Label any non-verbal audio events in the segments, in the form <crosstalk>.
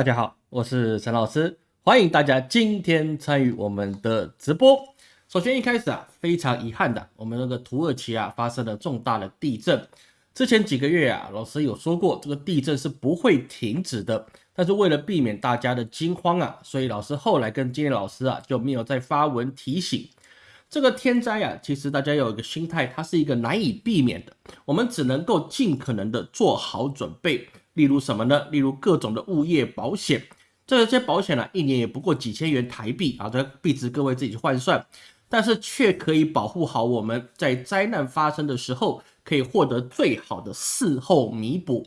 大家好，我是陈老师，欢迎大家今天参与我们的直播。首先一开始啊，非常遗憾的，我们那个土耳其啊发生了重大的地震。之前几个月啊，老师有说过，这个地震是不会停止的。但是为了避免大家的惊慌啊，所以老师后来跟今天老师啊就没有再发文提醒这个天灾啊。其实大家有一个心态，它是一个难以避免的，我们只能够尽可能的做好准备。例如什么呢？例如各种的物业保险，这些保险呢，一年也不过几千元台币啊，这币值各位自己去换算，但是却可以保护好我们在灾难发生的时候，可以获得最好的事后弥补。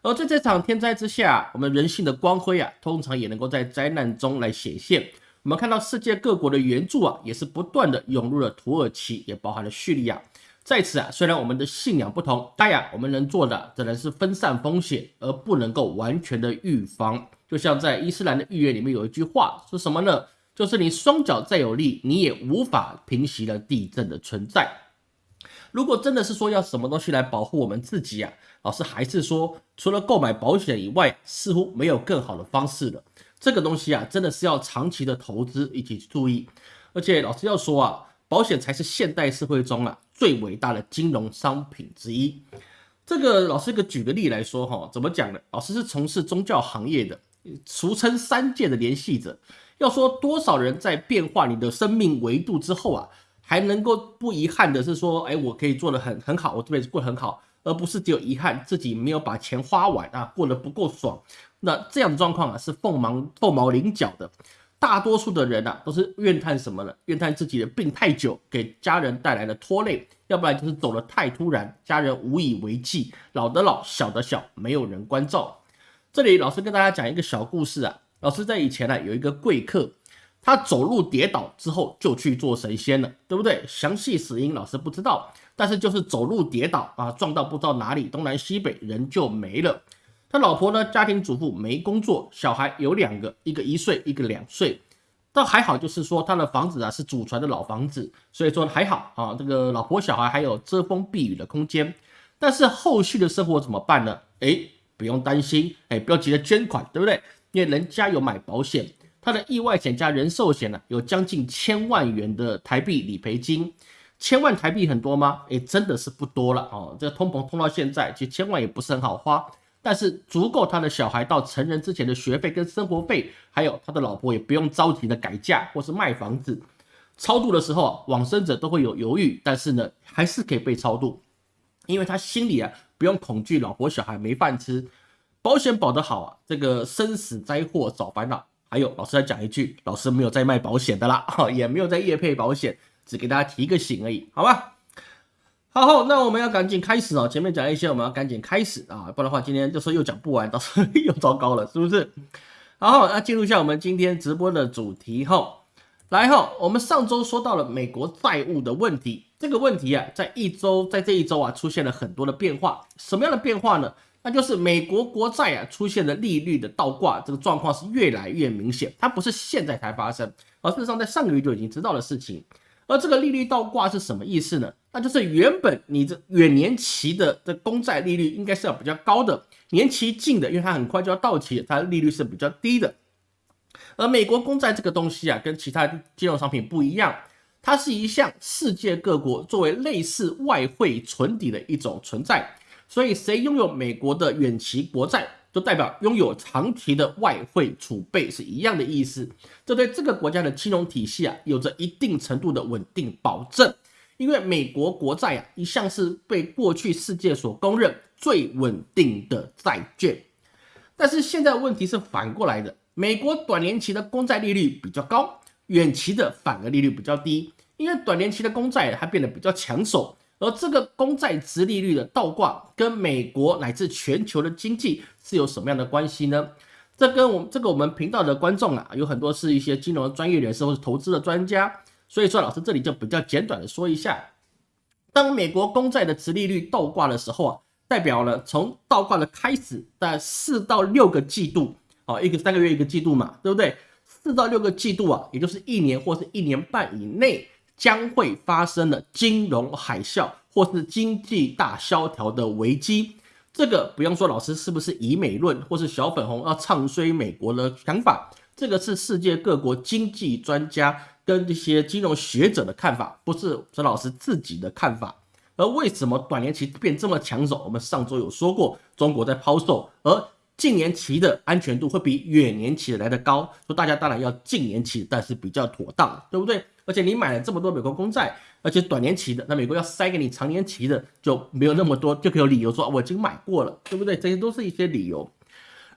而在这场天灾之下，我们人性的光辉啊，通常也能够在灾难中来显现。我们看到世界各国的援助啊，也是不断的涌入了土耳其，也包含了叙利亚。在此啊，虽然我们的信仰不同，但呀，我们能做的只能是分散风险，而不能够完全的预防。就像在伊斯兰的预言里面有一句话是什么呢？就是你双脚再有力，你也无法平息了地震的存在。如果真的是说要什么东西来保护我们自己啊，老师还是说，除了购买保险以外，似乎没有更好的方式了。这个东西啊，真的是要长期的投资一起注意。而且老师要说啊。保险才是现代社会中啊最伟大的金融商品之一。这个老师个举个例来说哈，怎么讲呢？老师是从事宗教行业的，俗称三界的联系者。要说多少人在变化你的生命维度之后啊，还能够不遗憾的是说，哎，我可以做的很很好，我这辈子过得很好，而不是只有遗憾自己没有把钱花完啊，过得不够爽。那这样的状况啊，是凤毛凤毛麟角的。大多数的人啊，都是怨叹什么呢？怨叹自己的病太久，给家人带来了拖累；要不然就是走得太突然，家人无以为继，老的老，小的小，没有人关照。这里老师跟大家讲一个小故事啊。老师在以前呢，有一个贵客，他走路跌倒之后就去做神仙了，对不对？详细死因老师不知道，但是就是走路跌倒啊，撞到不知道哪里，东南西北，人就没了。他老婆呢？家庭主妇没工作，小孩有两个，一个一岁，一个两岁。倒还好，就是说他的房子啊是祖传的老房子，所以说还好啊。这个老婆小孩还有遮风避雨的空间。但是后续的生活怎么办呢？哎，不用担心，哎，不要急着捐款，对不对？因为人家有买保险，他的意外险加人寿险呢，有将近千万元的台币理赔金。千万台币很多吗？哎，真的是不多了哦。这个通膨通到现在，其实千万也不是很好花。但是足够他的小孩到成人之前的学费跟生活费，还有他的老婆也不用着急的改嫁或是卖房子。超度的时候啊，往生者都会有犹豫，但是呢，还是可以被超度，因为他心里啊不用恐惧老婆小孩没饭吃，保险保得好啊，这个生死灾祸少烦恼。还有老师再讲一句，老师没有在卖保险的啦，也没有在业配保险，只给大家提个醒而已，好吧？好，好那我们要赶紧开始哦。前面讲一些，我们要赶紧开始啊，不然的话今天就说又讲不完，到时候又糟糕了，是不是？好，那进入一下我们今天直播的主题哈。来哈，我们上周说到了美国债务的问题，这个问题啊，在一周，在这一周啊，出现了很多的变化。什么样的变化呢？那就是美国国债啊，出现了利率的倒挂，这个状况是越来越明显。它不是现在才发生，而事实上在上个月就已经知道的事情。而这个利率倒挂是什么意思呢？那就是原本你这远年期的这公债利率应该是要比较高的，年期近的，因为它很快就要到期，它利率是比较低的。而美国公债这个东西啊，跟其他金融商品不一样，它是一项世界各国作为类似外汇存底的一种存在，所以谁拥有美国的远期国债？就代表拥有长期的外汇储备是一样的意思，这对这个国家的金融体系啊有着一定程度的稳定保证。因为美国国债啊一向是被过去世界所公认最稳定的债券，但是现在问题是反过来的，美国短年期的公债利率比较高，远期的反而利率比较低，因为短年期的公债它变得比较抢手。而这个公债值利率的倒挂，跟美国乃至全球的经济是有什么样的关系呢？这跟我们这个我们频道的观众啊，有很多是一些金融专业人士或是投资的专家，所以说老师这里就比较简短的说一下，当美国公债的值利率倒挂的时候啊，代表了从倒挂的开始在四到六个季度，啊，一个三个月一个季度嘛，对不对？四到六个季度啊，也就是一年或是一年半以内。将会发生的金融海啸或是经济大萧条的危机，这个不用说，老师是不是以美论，或是小粉红要唱衰美国的想法？这个是世界各国经济专家跟一些金融学者的看法，不是陈老师自己的看法。而为什么短年期变这么抢手？我们上周有说过，中国在抛售，而近年期的安全度会比远年期来得高，说大家当然要近年期，但是比较妥当，对不对？而且你买了这么多美国公债，而且短年期的，那美国要塞给你长年期的就没有那么多，就可以有理由说我已经买过了，对不对？这些都是一些理由。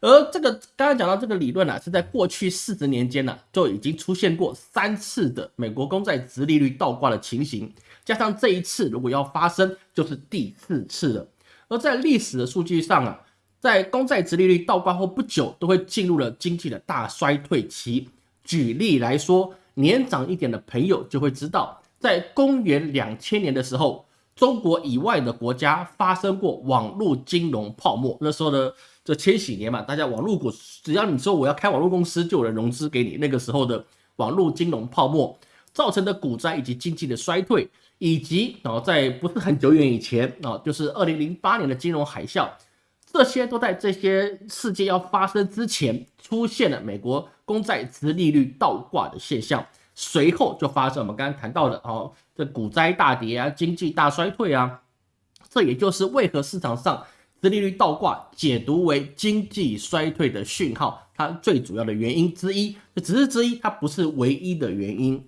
而这个刚刚讲到这个理论呢，是在过去四十年间呢就已经出现过三次的美国公债直利率倒挂的情形，加上这一次如果要发生，就是第四次了。而在历史的数据上啊，在公债直利率倒挂后不久，都会进入了经济的大衰退期。举例来说。年长一点的朋友就会知道，在公元两千年的时候，中国以外的国家发生过网络金融泡沫。那时候呢这千禧年嘛，大家网络股，只要你说我要开网络公司，就有人融资给你。那个时候的网络金融泡沫造成的股灾以及经济的衰退，以及啊，在不是很久远以前啊，就是二零零八年的金融海啸。这些都在这些事件要发生之前出现了美国公债殖利率倒挂的现象，随后就发生我们刚刚谈到的哦，这股灾大跌啊，经济大衰退啊，这也就是为何市场上殖利率倒挂解读为经济衰退的讯号，它最主要的原因之一，这只是之一，它不是唯一的原因。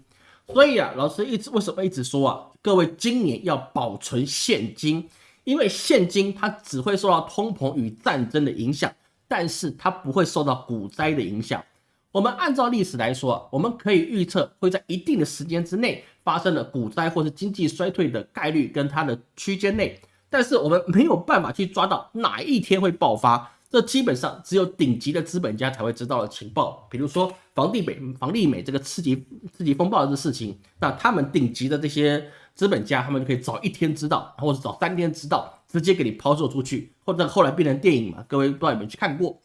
所以啊，老师一直为什么一直说啊，各位今年要保存现金。因为现金它只会受到通膨与战争的影响，但是它不会受到股灾的影响。我们按照历史来说，我们可以预测会在一定的时间之内发生了股灾或是经济衰退的概率跟它的区间内，但是我们没有办法去抓到哪一天会爆发。这基本上只有顶级的资本家才会知道的情报，比如说房地美、房利美这个次级次级风暴的事情，那他们顶级的这些。资本家他们就可以早一天知道，或者早三天知道，直接给你抛售出去，或者后来变成电影嘛？各位不知道有没有去看过？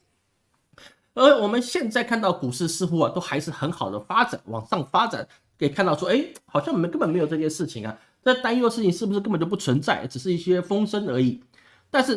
而我们现在看到股市似乎啊都还是很好的发展，往上发展，可以看到说，哎，好像我们根本没有这件事情啊，这担忧的事情是不是根本就不存在，只是一些风声而已？但是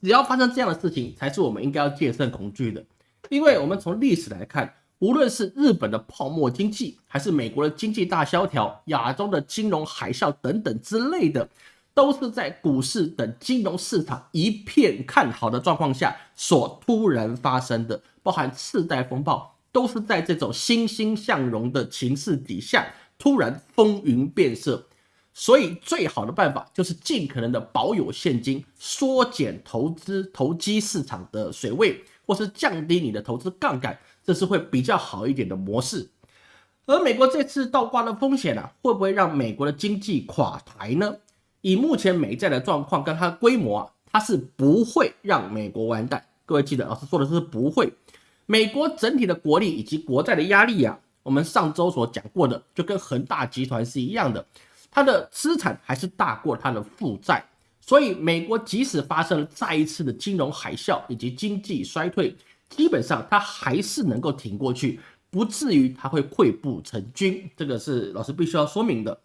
只要发生这样的事情，才是我们应该要戒慎恐惧的，因为我们从历史来看。无论是日本的泡沫经济，还是美国的经济大萧条、亚洲的金融海啸等等之类的，都是在股市等金融市场一片看好的状况下所突然发生的。包含次贷风暴，都是在这种欣欣向荣的情势底下突然风云变色。所以，最好的办法就是尽可能的保有现金，缩减投资投机市场的水位，或是降低你的投资杠杆。这是会比较好一点的模式，而美国这次倒挂的风险呢，会不会让美国的经济垮台呢？以目前美债的状况跟它的规模啊，它是不会让美国完蛋。各位记得，老师说的是不会。美国整体的国力以及国债的压力啊，我们上周所讲过的，就跟恒大集团是一样的，它的资产还是大过它的负债，所以美国即使发生了再一次的金融海啸以及经济衰退。基本上它还是能够挺过去，不至于它会溃不成军，这个是老师必须要说明的。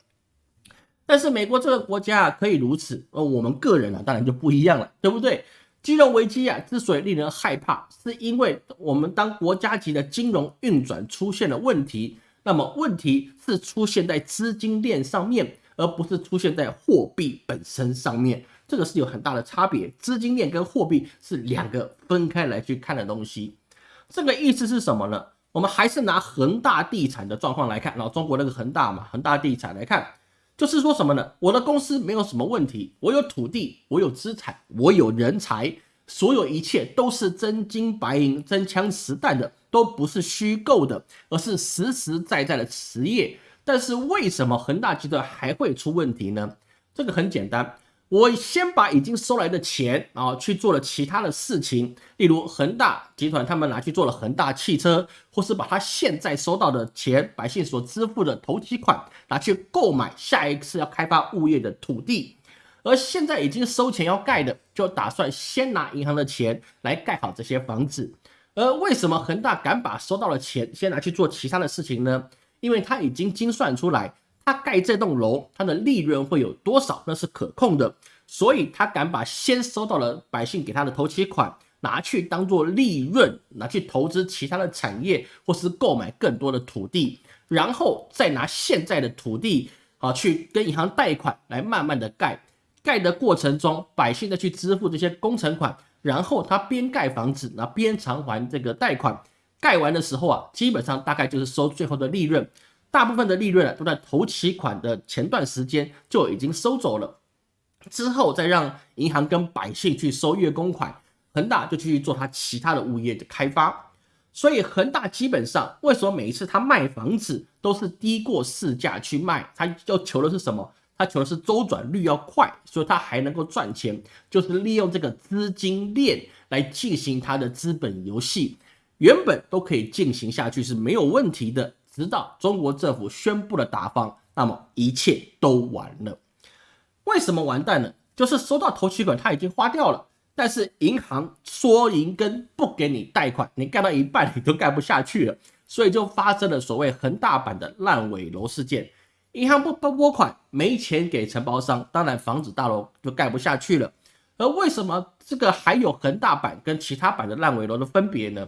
但是美国这个国家啊可以如此，而我们个人啊当然就不一样了，对不对？金融危机啊之所以令人害怕，是因为我们当国家级的金融运转出现了问题，那么问题是出现在资金链上面，而不是出现在货币本身上面。这个是有很大的差别，资金链跟货币是两个分开来去看的东西。这个意思是什么呢？我们还是拿恒大地产的状况来看，然后中国那个恒大嘛，恒大地产来看，就是说什么呢？我的公司没有什么问题，我有土地，我有资产，我有人才，所有一切都是真金白银、真枪实弹的，都不是虚构的，而是实实在在的实业。但是为什么恒大集团还会出问题呢？这个很简单。我先把已经收来的钱啊去做了其他的事情，例如恒大集团他们拿去做了恒大汽车，或是把他现在收到的钱，百姓所支付的投期款拿去购买下一次要开发物业的土地，而现在已经收钱要盖的，就打算先拿银行的钱来盖好这些房子。而为什么恒大敢把收到的钱先拿去做其他的事情呢？因为他已经精算出来。他盖这栋楼，他的利润会有多少，那是可控的，所以他敢把先收到了百姓给他的头期款拿去当做利润，拿去投资其他的产业，或是购买更多的土地，然后再拿现在的土地啊去跟银行贷款来慢慢的盖。盖的过程中，百姓再去支付这些工程款，然后他边盖房子，那边偿还这个贷款。盖完的时候啊，基本上大概就是收最后的利润，大部分的利润啊都在头期款的前段时间就已经收走了，之后再让银行跟百姓去收月供款，恒大就去做他其他的物业的开发。所以恒大基本上为什么每一次他卖房子都是低过市价去卖，他要求的是什么？他求的是周转率要快，所以他还能够赚钱，就是利用这个资金链来进行他的资本游戏，原本都可以进行下去是没有问题的，直到中国政府宣布了打方，那么一切都完了。为什么完蛋呢？就是收到头期款他已经花掉了，但是银行缩银根不给你贷款，你盖到一半你都盖不下去了，所以就发生了所谓恒大版的烂尾楼事件。银行不不拨款，没钱给承包商，当然房子大楼就盖不下去了。而为什么这个还有恒大版跟其他版的烂尾楼的分别呢？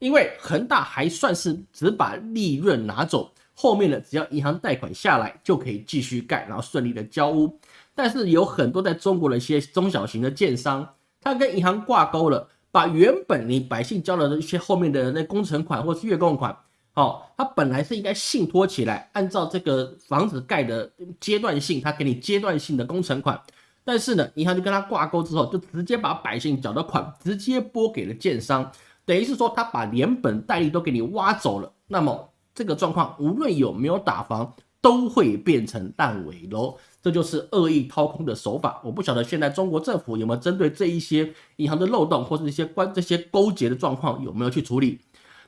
因为恒大还算是只把利润拿走，后面的只要银行贷款下来就可以继续盖，然后顺利的交屋。但是有很多在中国的一些中小型的建商，他跟银行挂钩了，把原本你百姓交了的一些后面的那工程款或是月供款。好，他本来是应该信托起来，按照这个房子盖的阶段性，他给你阶段性的工程款。但是呢，银行就跟他挂钩之后，就直接把百姓缴的款直接拨给了建商，等于是说他把连本带利都给你挖走了。那么这个状况，无论有没有打房，都会变成烂尾楼。这就是恶意掏空的手法。我不晓得现在中国政府有没有针对这一些银行的漏洞或者一些关这些勾结的状况有没有去处理。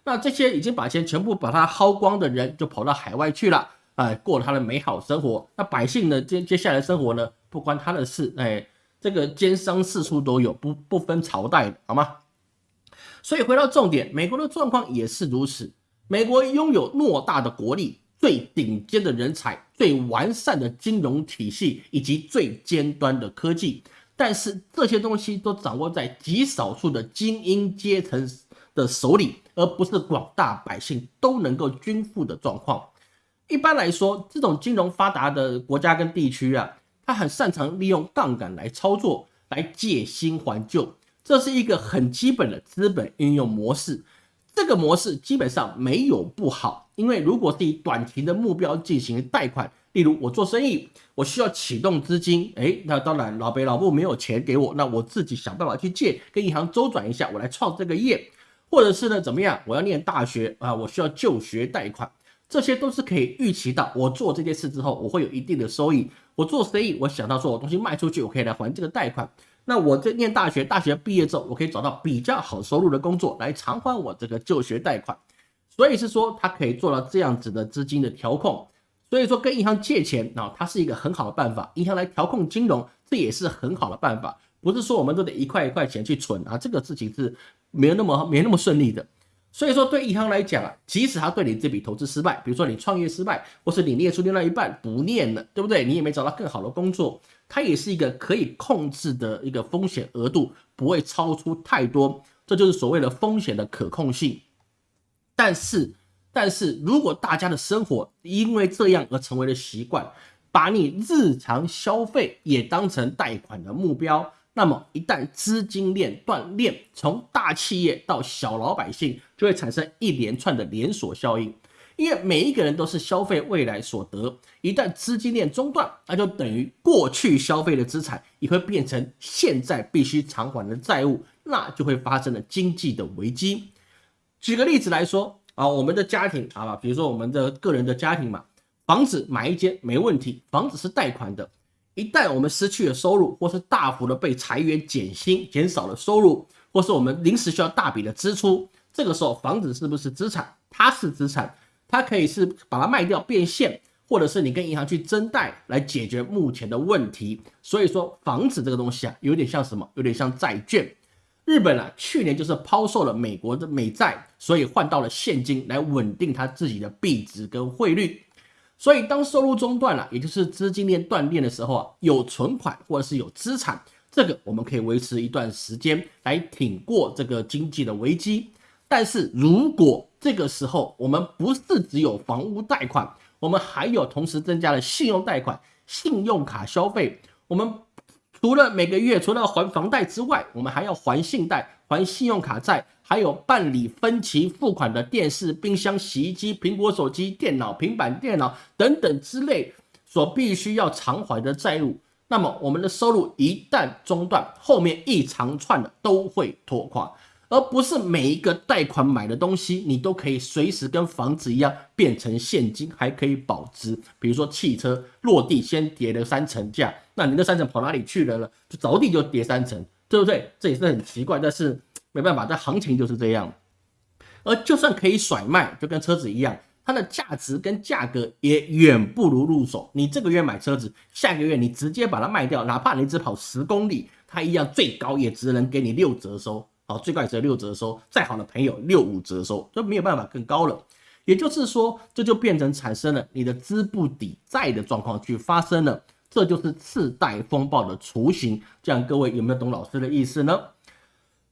那这些已经把钱全部把它薅光的人，就跑到海外去了，哎，过他的美好生活。那百姓呢，接接下来生活呢，不关他的事，哎，这个奸商四处都有，不不分朝代，好吗？所以回到重点，美国的状况也是如此。美国拥有偌大的国力、最顶尖的人才、最完善的金融体系以及最尖端的科技，但是这些东西都掌握在极少数的精英阶层的手里。而不是广大百姓都能够均富的状况。一般来说，这种金融发达的国家跟地区啊，它很擅长利用杠杆来操作，来借新还旧，这是一个很基本的资本运用模式。这个模式基本上没有不好，因为如果是以短期的目标进行贷款，例如我做生意，我需要启动资金，诶，那当然老北老布没有钱给我，那我自己想办法去借，跟银行周转一下，我来创这个业。或者是呢，怎么样？我要念大学啊，我需要就学贷款，这些都是可以预期到。我做这件事之后，我会有一定的收益。我做生意，我想到说我东西卖出去，我可以来还这个贷款。那我在念大学，大学毕业之后，我可以找到比较好收入的工作来偿还我这个就学贷款。所以是说，他可以做到这样子的资金的调控。所以说，跟银行借钱啊，它是一个很好的办法。银行来调控金融，这也是很好的办法。不是说我们都得一块一块钱去存啊，这个事情是。没有那么没那么顺利的，所以说对银行来讲啊，即使他对你这笔投资失败，比如说你创业失败，或是你念书念到一半不念了，对不对？你也没找到更好的工作，它也是一个可以控制的一个风险额度，不会超出太多，这就是所谓的风险的可控性。但是，但是如果大家的生活因为这样而成为了习惯，把你日常消费也当成贷款的目标。那么一旦资金链断裂，从大企业到小老百姓，就会产生一连串的连锁效应。因为每一个人都是消费未来所得，一旦资金链中断，那就等于过去消费的资产也会变成现在必须偿还的债务，那就会发生了经济的危机。举个例子来说啊，我们的家庭啊，比如说我们的个人的家庭嘛，房子买一间没问题，房子是贷款的。一旦我们失去了收入，或是大幅的被裁员减薪，减少了收入，或是我们临时需要大笔的支出，这个时候房子是不是资产？它是资产，它可以是把它卖掉变现，或者是你跟银行去增贷来解决目前的问题。所以说房子这个东西啊，有点像什么？有点像债券。日本啊，去年就是抛售了美国的美债，所以换到了现金来稳定它自己的币值跟汇率。所以当收入中断了，也就是资金链断裂的时候啊，有存款或者是有资产，这个我们可以维持一段时间来挺过这个经济的危机。但是如果这个时候我们不是只有房屋贷款，我们还有同时增加了信用贷款、信用卡消费，我们除了每个月除了还房贷之外，我们还要还信贷、还信用卡债，还有办理分期付款的电视、冰箱、洗衣机、苹果手机、电脑、平板电脑等等之类所必须要偿还的债务。那么我们的收入一旦中断，后面一长串的都会拖垮。而不是每一个贷款买的东西，你都可以随时跟房子一样变成现金，还可以保值。比如说汽车落地先跌了三成价，那你那三成跑哪里去了呢？就着地就跌三成，对不对？这也是很奇怪，但是没办法，这行情就是这样。而就算可以甩卖，就跟车子一样，它的价值跟价格也远不如入手。你这个月买车子，下个月你直接把它卖掉，哪怕你只跑十公里，它一样最高也只能给你六折收。好，最高也只有六折收，再好的朋友六五折收，就没有办法更高了。也就是说，这就变成产生了你的资不抵债的状况去发生了，这就是次贷风暴的雏形。这样各位有没有懂老师的意思呢？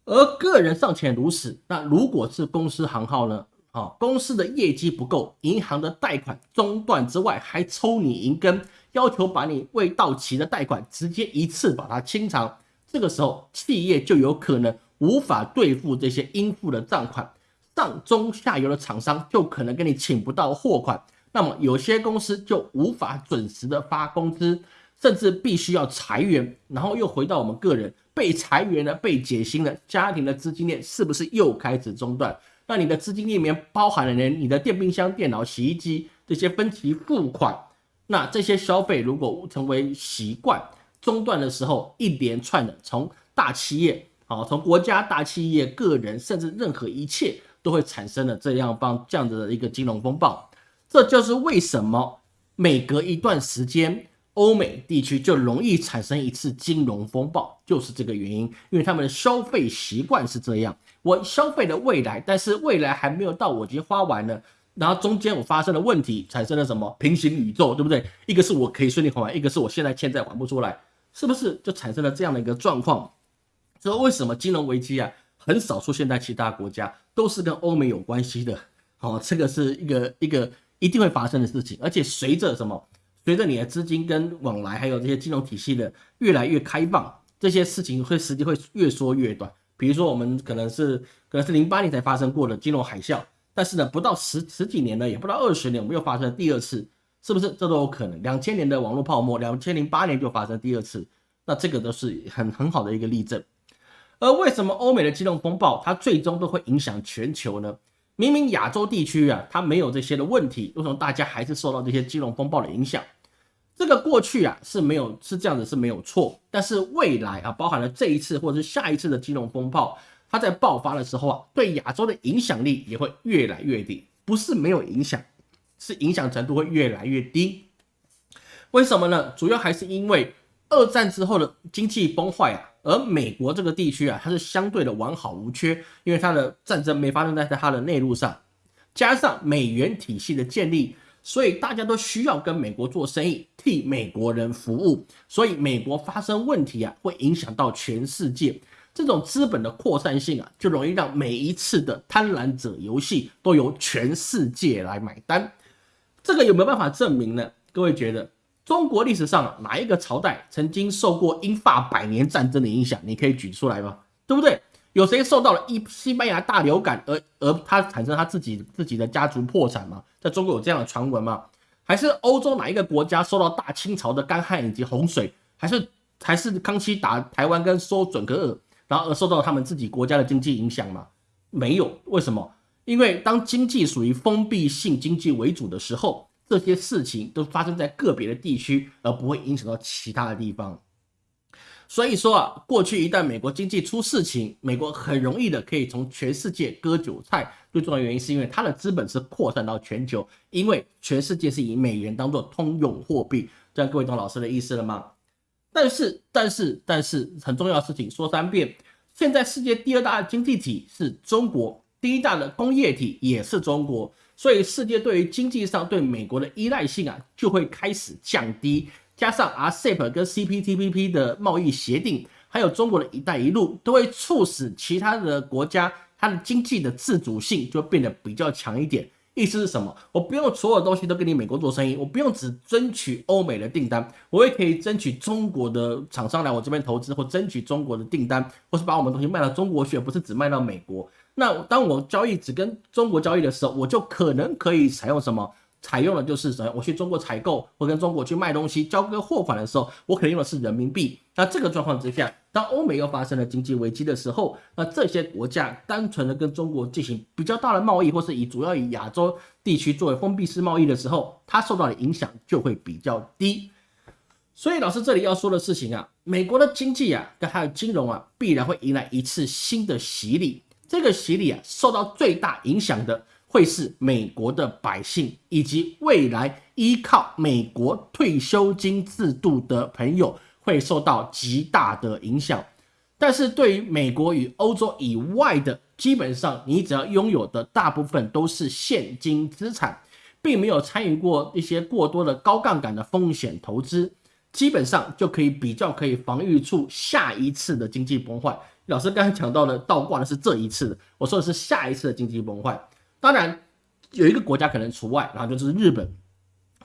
而个人尚且如此，那如果是公司行号呢？啊，公司的业绩不够，银行的贷款中断之外，还抽你银根，要求把你未到期的贷款直接一次把它清偿。这个时候，企业就有可能。无法兑付这些应付的账款，上中下游的厂商就可能给你请不到货款，那么有些公司就无法准时的发工资，甚至必须要裁员，然后又回到我们个人被裁员了、被解薪了，家庭的资金链是不是又开始中断？那你的资金链里面包含了连你的电冰箱、电脑、洗衣机这些分期付款，那这些消费如果成为习惯中断的时候，一连串的从大企业。啊，从国家、大企业、个人，甚至任何一切，都会产生了这样帮这样子的一个金融风暴。这就是为什么每隔一段时间，欧美地区就容易产生一次金融风暴，就是这个原因。因为他们的消费习惯是这样：我消费的未来，但是未来还没有到，我已经花完了。然后中间我发生了问题，产生了什么平行宇宙，对不对？一个是我可以顺利还完，一个是我现在欠债还不出来，是不是就产生了这样的一个状况？所以为什么金融危机啊很少出现在其他国家，都是跟欧美有关系的？好，这个是一个一个一定会发生的事情。而且随着什么，随着你的资金跟往来，还有这些金融体系的越来越开放，这些事情会时间会越缩越短。比如说我们可能是可能是零八年才发生过的金融海啸，但是呢，不到十十几年呢，也不到二十年，我们又发生了第二次，是不是？这都有可能。两千年的网络泡沫，两千零八年就发生第二次，那这个都是很很好的一个例证。而为什么欧美的金融风暴它最终都会影响全球呢？明明亚洲地区啊，它没有这些的问题，为什么大家还是受到这些金融风暴的影响？这个过去啊是没有是这样子是没有错，但是未来啊，包含了这一次或者是下一次的金融风暴，它在爆发的时候啊，对亚洲的影响力也会越来越低，不是没有影响，是影响程度会越来越低。为什么呢？主要还是因为二战之后的经济崩坏啊。而美国这个地区啊，它是相对的完好无缺，因为它的战争没发生在它的内陆上，加上美元体系的建立，所以大家都需要跟美国做生意，替美国人服务，所以美国发生问题啊，会影响到全世界。这种资本的扩散性啊，就容易让每一次的贪婪者游戏都由全世界来买单。这个有没有办法证明呢？各位觉得？中国历史上哪一个朝代曾经受过英法百年战争的影响？你可以举出来吗？对不对？有谁受到了一西班牙大流感而而他产生他自己自己的家族破产吗？在中国有这样的传闻吗？还是欧洲哪一个国家受到大清朝的干旱以及洪水？还是还是康熙打台湾跟收准格尔，然后而受到他们自己国家的经济影响吗？没有。为什么？因为当经济属于封闭性经济为主的时候。这些事情都发生在个别的地区，而不会影响到其他的地方。所以说啊，过去一旦美国经济出事情，美国很容易的可以从全世界割韭菜。最重要的原因是因为它的资本是扩散到全球，因为全世界是以美元当做通用货币。这样各位懂老师的意思了吗？但是，但是，但是，很重要的事情说三遍：现在世界第二大经济体是中国，第一大的工业体也是中国。所以世界对于经济上对美国的依赖性啊就会开始降低。加上 RCEP 跟 CPTPP 的贸易协定，还有中国的一带一路，都会促使其他的国家它的经济的自主性就变得比较强一点。意思是什么？我不用所有东西都跟你美国做生意，我不用只争取欧美的订单，我也可以争取中国的厂商来我这边投资，或争取中国的订单，或是把我们东西卖到中国去，不是只卖到美国。那当我交易只跟中国交易的时候，我就可能可以采用什么？采用的就是什么？我去中国采购，或跟中国去卖东西，交割货款的时候，我可能用的是人民币。那这个状况之下，当欧美又发生了经济危机的时候，那这些国家单纯的跟中国进行比较大的贸易，或是以主要以亚洲地区作为封闭式贸易的时候，它受到的影响就会比较低。所以老师这里要说的事情啊，美国的经济啊，跟它的金融啊，必然会迎来一次新的洗礼。这个洗礼啊，受到最大影响的。会是美国的百姓以及未来依靠美国退休金制度的朋友会受到极大的影响，但是对于美国与欧洲以外的，基本上你只要拥有的大部分都是现金资产，并没有参与过一些过多的高杠杆的风险投资，基本上就可以比较可以防御出下一次的经济崩坏。老师刚才讲到的倒挂的是这一次的，我说的是下一次的经济崩坏。当然，有一个国家可能除外，然后就是日本。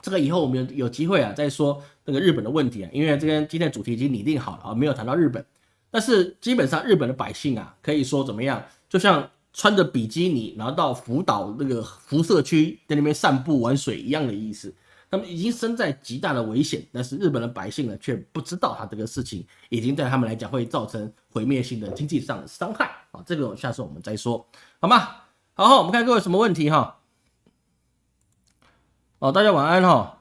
这个以后我们有机会啊再说那个日本的问题啊，因为这边今天的主题已经拟定好了啊，没有谈到日本。但是基本上日本的百姓啊，可以说怎么样？就像穿着比基尼，然后到福岛那个辐射区在那边散步玩水一样的意思。他们已经身在极大的危险，但是日本的百姓呢，却不知道他这个事情已经对他们来讲会造成毁灭性的经济上的伤害啊。这个下次我们再说，好吗？好，我们看各位什么问题哈？哦，大家晚安哈。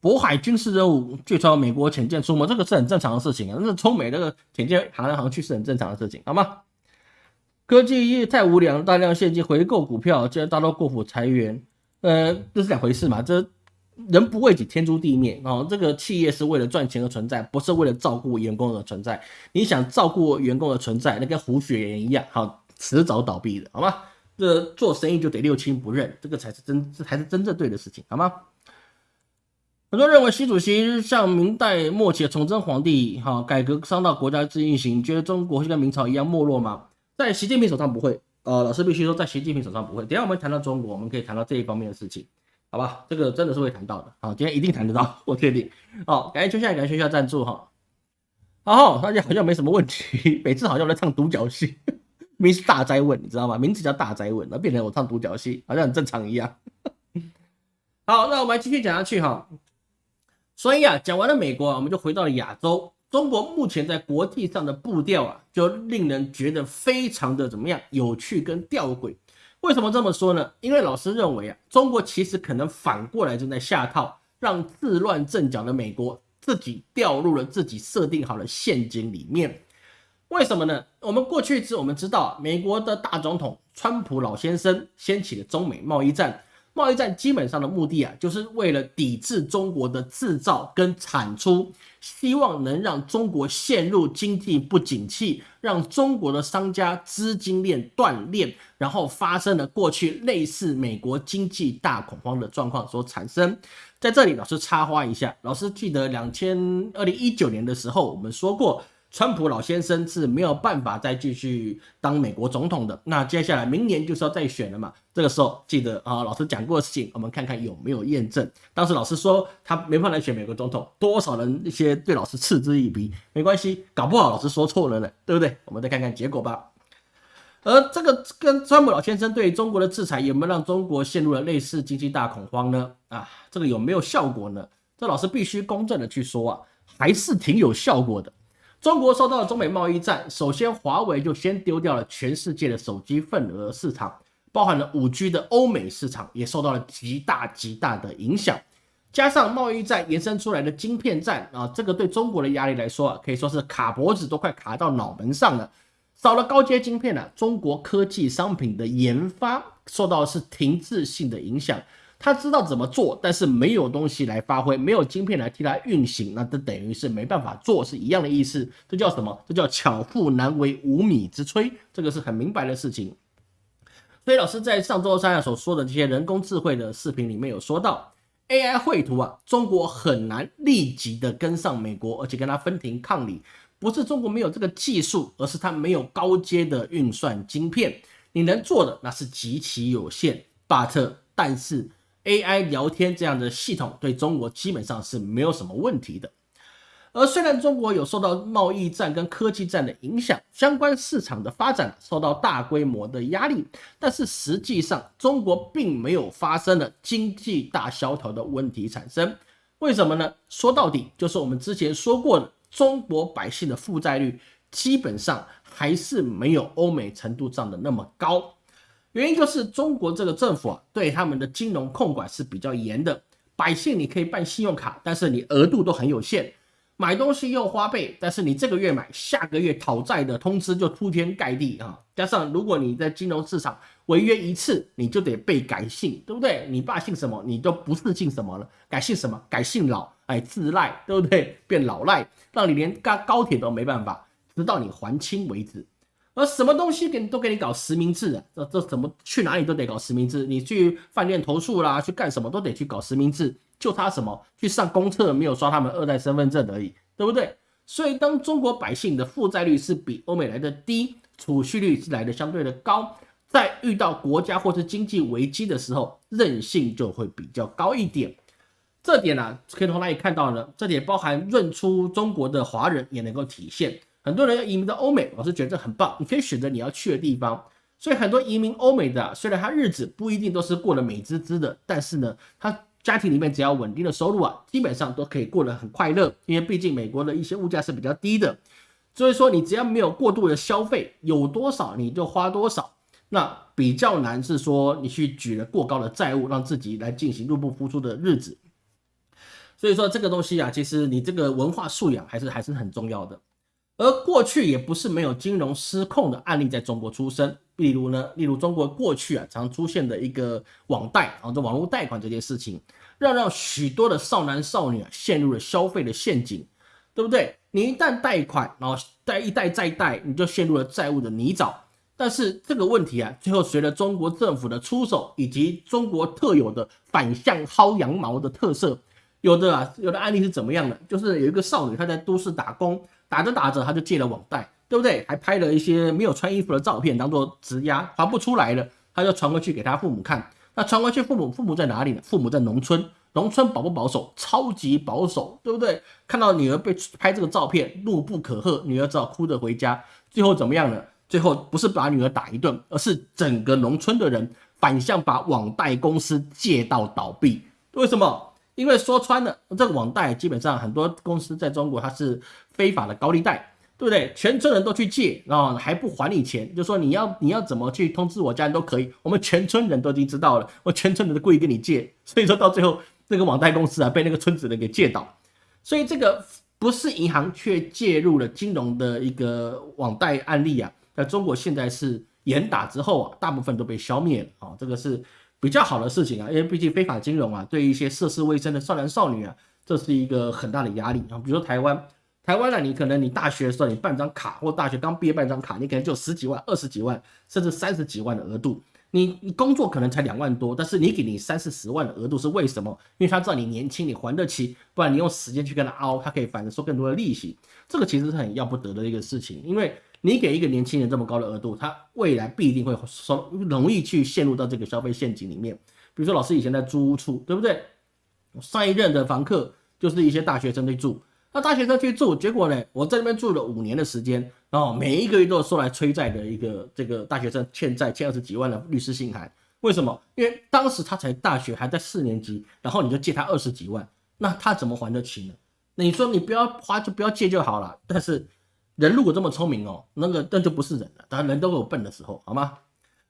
渤海军事任务据传美国潜舰出没，这个是很正常的事情啊。那中美那个潜舰航来航去是很正常的事情，好吗？科技业太无良，大量现金回购股票，竟然大刀过斧裁员，呃，这是两回事嘛？这人不为己，天诛地灭哦。这个企业是为了赚钱而存在，不是为了照顾员工而存在。你想照顾员工的存在，那跟胡雪岩一样，好，迟早倒闭的，好吗？这做生意就得六亲不认，这个才是真，这才是真正对的事情，好吗？很多认为习主席像明代末期的崇祯皇帝，哈，改革伤到国家之运行，觉得中国会跟明朝一样没落吗？在习近平手上不会，呃，老师必须说，在习近平手上不会。等下我们谈到中国，我们可以谈到这一方面的事情，好吧？这个真的是会谈到的，好，今天一定谈得到，<laughs> 我确定。好，感谢秋夏，感谢秋夏赞助，哈。好，大家好像没什么问题，<laughs> 每次好像在唱独角戏。<laughs> 名是大灾问，你知道吗？名字叫大灾问，那变成我唱独角戏，好像很正常一样。好，那我们继续讲下去哈。所以啊，讲完了美国，我们就回到了亚洲。中国目前在国际上的步调啊，就令人觉得非常的怎么样有趣跟吊诡。为什么这么说呢？因为老师认为啊，中国其实可能反过来正在下套，让自乱阵脚的美国自己掉入了自己设定好的陷阱里面。为什么呢？我们过去是我们知道，美国的大总统川普老先生掀起了中美贸易战。贸易战基本上的目的啊，就是为了抵制中国的制造跟产出，希望能让中国陷入经济不景气，让中国的商家资金链断裂，然后发生了过去类似美国经济大恐慌的状况所产生。在这里，老师插花一下，老师记得两千二零一九年的时候，我们说过。川普老先生是没有办法再继续当美国总统的。那接下来明年就是要再选了嘛？这个时候记得啊，老师讲过的事情，我们看看有没有验证。当时老师说他没办法选美国总统，多少人一些对老师嗤之以鼻。没关系，搞不好老师说错了呢，对不对？我们再看看结果吧。而这个跟川普老先生对中国的制裁有没有让中国陷入了类似经济大恐慌呢？啊，这个有没有效果呢？这老师必须公正的去说啊，还是挺有效果的。中国受到了中美贸易战，首先华为就先丢掉了全世界的手机份额市场，包含了五 G 的欧美市场也受到了极大极大的影响。加上贸易战延伸出来的晶片战啊，这个对中国的压力来说啊，可以说是卡脖子都快卡到脑门上了。少了高阶晶片呢，中国科技商品的研发受到的是停滞性的影响。他知道怎么做，但是没有东西来发挥，没有晶片来替他运行，那这等于是没办法做，是一样的意思。这叫什么？这叫巧妇难为无米之炊，这个是很明白的事情。所以老师在上周三所说的这些人工智慧的视频里面有说到，AI 绘图啊，中国很难立即的跟上美国，而且跟它分庭抗礼。不是中国没有这个技术，而是它没有高阶的运算晶片。你能做的那是极其有限。But 但是 AI 聊天这样的系统对中国基本上是没有什么问题的。而虽然中国有受到贸易战跟科技战的影响，相关市场的发展受到大规模的压力，但是实际上中国并没有发生了经济大萧条的问题产生。为什么呢？说到底就是我们之前说过的，中国百姓的负债率基本上还是没有欧美程度上的那么高。原因就是中国这个政府啊，对他们的金融控管是比较严的，百姓你可以办信用卡，但是你额度都很有限。买东西又花呗，但是你这个月买，下个月讨债的通知就铺天盖地啊！加上如果你在金融市场违约一次，你就得被改姓，对不对？你爸姓什么，你都不是姓什么了，改姓什么？改姓老，哎，自赖，对不对？变老赖，让你连高高铁都没办法，直到你还清为止。而什么东西给你都给你搞实名制啊？这这怎么去哪里都得搞实名制？你去饭店投诉啦，去干什么都得去搞实名制。就他什么去上公厕没有刷他们二代身份证而已，对不对？所以当中国百姓的负债率是比欧美来的低，储蓄率是来的相对的高，在遇到国家或是经济危机的时候，韧性就会比较高一点。这点呢，可以从哪里看到呢？这点包含润出中国的华人也能够体现。很多人要移民到欧美，我是觉得这很棒，你可以选择你要去的地方。所以很多移民欧美的，虽然他日子不一定都是过得美滋滋的，但是呢，他。家庭里面只要稳定的收入啊，基本上都可以过得很快乐，因为毕竟美国的一些物价是比较低的，所以说你只要没有过度的消费，有多少你就花多少，那比较难是说你去举了过高的债务，让自己来进行入不敷出的日子。所以说这个东西啊，其实你这个文化素养还是还是很重要的。而过去也不是没有金融失控的案例在中国出生，例如呢，例如中国过去啊常出现的一个网贷啊，这网络贷款这件事情，让让许多的少男少女啊陷入了消费的陷阱，对不对？你一旦贷款，然后贷一贷再贷，你就陷入了债务的泥沼。但是这个问题啊，最后随着中国政府的出手，以及中国特有的反向薅羊毛的特色，有的啊，有的案例是怎么样的？就是有一个少女她在都市打工。打着打着，他就借了网贷，对不对？还拍了一些没有穿衣服的照片，当做质押，还不出来了，他就传回去给他父母看。那传回去，父母父母在哪里呢？父母在农村，农村保不保守？超级保守，对不对？看到女儿被拍这个照片，怒不可遏，女儿只好哭着回家。最后怎么样呢？最后不是把女儿打一顿，而是整个农村的人反向把网贷公司借到倒闭。为什么？因为说穿了，这个网贷基本上很多公司在中国它是非法的高利贷，对不对？全村人都去借，然后还不还你钱，就说你要你要怎么去通知我家人都可以，我们全村人都已经知道了，我全村人都故意跟你借，所以说到最后这个网贷公司啊被那个村子人给借倒，所以这个不是银行却介入了金融的一个网贷案例啊，在中国现在是严打之后啊，大部分都被消灭了啊，这个是。比较好的事情啊，因为毕竟非法金融啊，对一些涉世未深的少男少女啊，这是一个很大的压力啊。比如说台湾，台湾呢，你可能你大学的时候你办张卡，或大学刚毕业办张卡，你可能就十几万、二十几万，甚至三十几万的额度。你你工作可能才两万多，但是你给你三四十万的额度是为什么？因为他知道你年轻，你还得起，不然你用时间去跟他凹，他可以反正收更多的利息。这个其实是很要不得的一个事情，因为。你给一个年轻人这么高的额度，他未来必定会说容易去陷入到这个消费陷阱里面。比如说老师以前在租屋处，对不对？上一任的房客就是一些大学生去住，那大学生去住，结果呢，我在那边住了五年的时间，然后每一个月都收来催债的一个这个大学生欠债欠二十几万的律师信函。为什么？因为当时他才大学还在四年级，然后你就借他二十几万，那他怎么还得起呢？那你说你不要花就不要借就好了，但是。人如果这么聪明哦，那个那就不是人了。当然人都有笨的时候，好吗？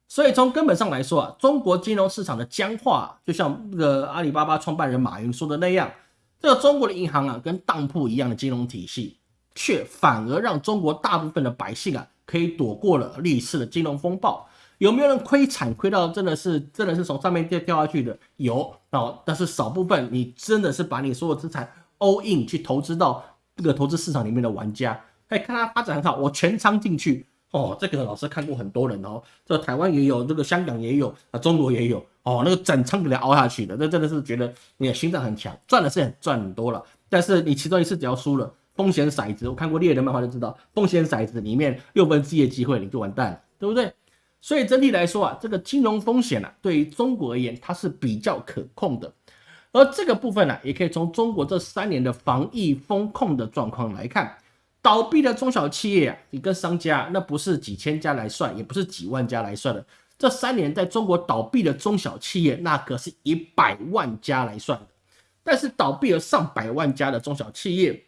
所以从根本上来说啊，中国金融市场的僵化，就像那个阿里巴巴创办人马云说的那样，这个中国的银行啊，跟当铺一样的金融体系，却反而让中国大部分的百姓啊，可以躲过了历次的金融风暴。有没有人亏惨亏到真的是真的是从上面掉掉下去的？有哦，但是少部分你真的是把你所有资产 all in 去投资到这个投资市场里面的玩家。哎，看它发展很好，我全仓进去，哦，这个老师看过很多人哦，这台湾也有，这个香港也有，啊，中国也有，哦，那个整仓给他熬下去的，那真的是觉得你的心脏很强，赚的是很赚很多了，但是你其中一次只要输了，风险骰子，我看过猎人漫画就知道，风险骰子里面六分之一的机会你就完蛋了，对不对？所以整体来说啊，这个金融风险啊，对于中国而言，它是比较可控的。而这个部分呢，也可以从中国这三年的防疫风控的状况来看，倒闭的中小企业啊，你跟商家那不是几千家来算，也不是几万家来算的。这三年在中国倒闭的中小企业，那可是以百万家来算的。但是倒闭了上百万家的中小企业，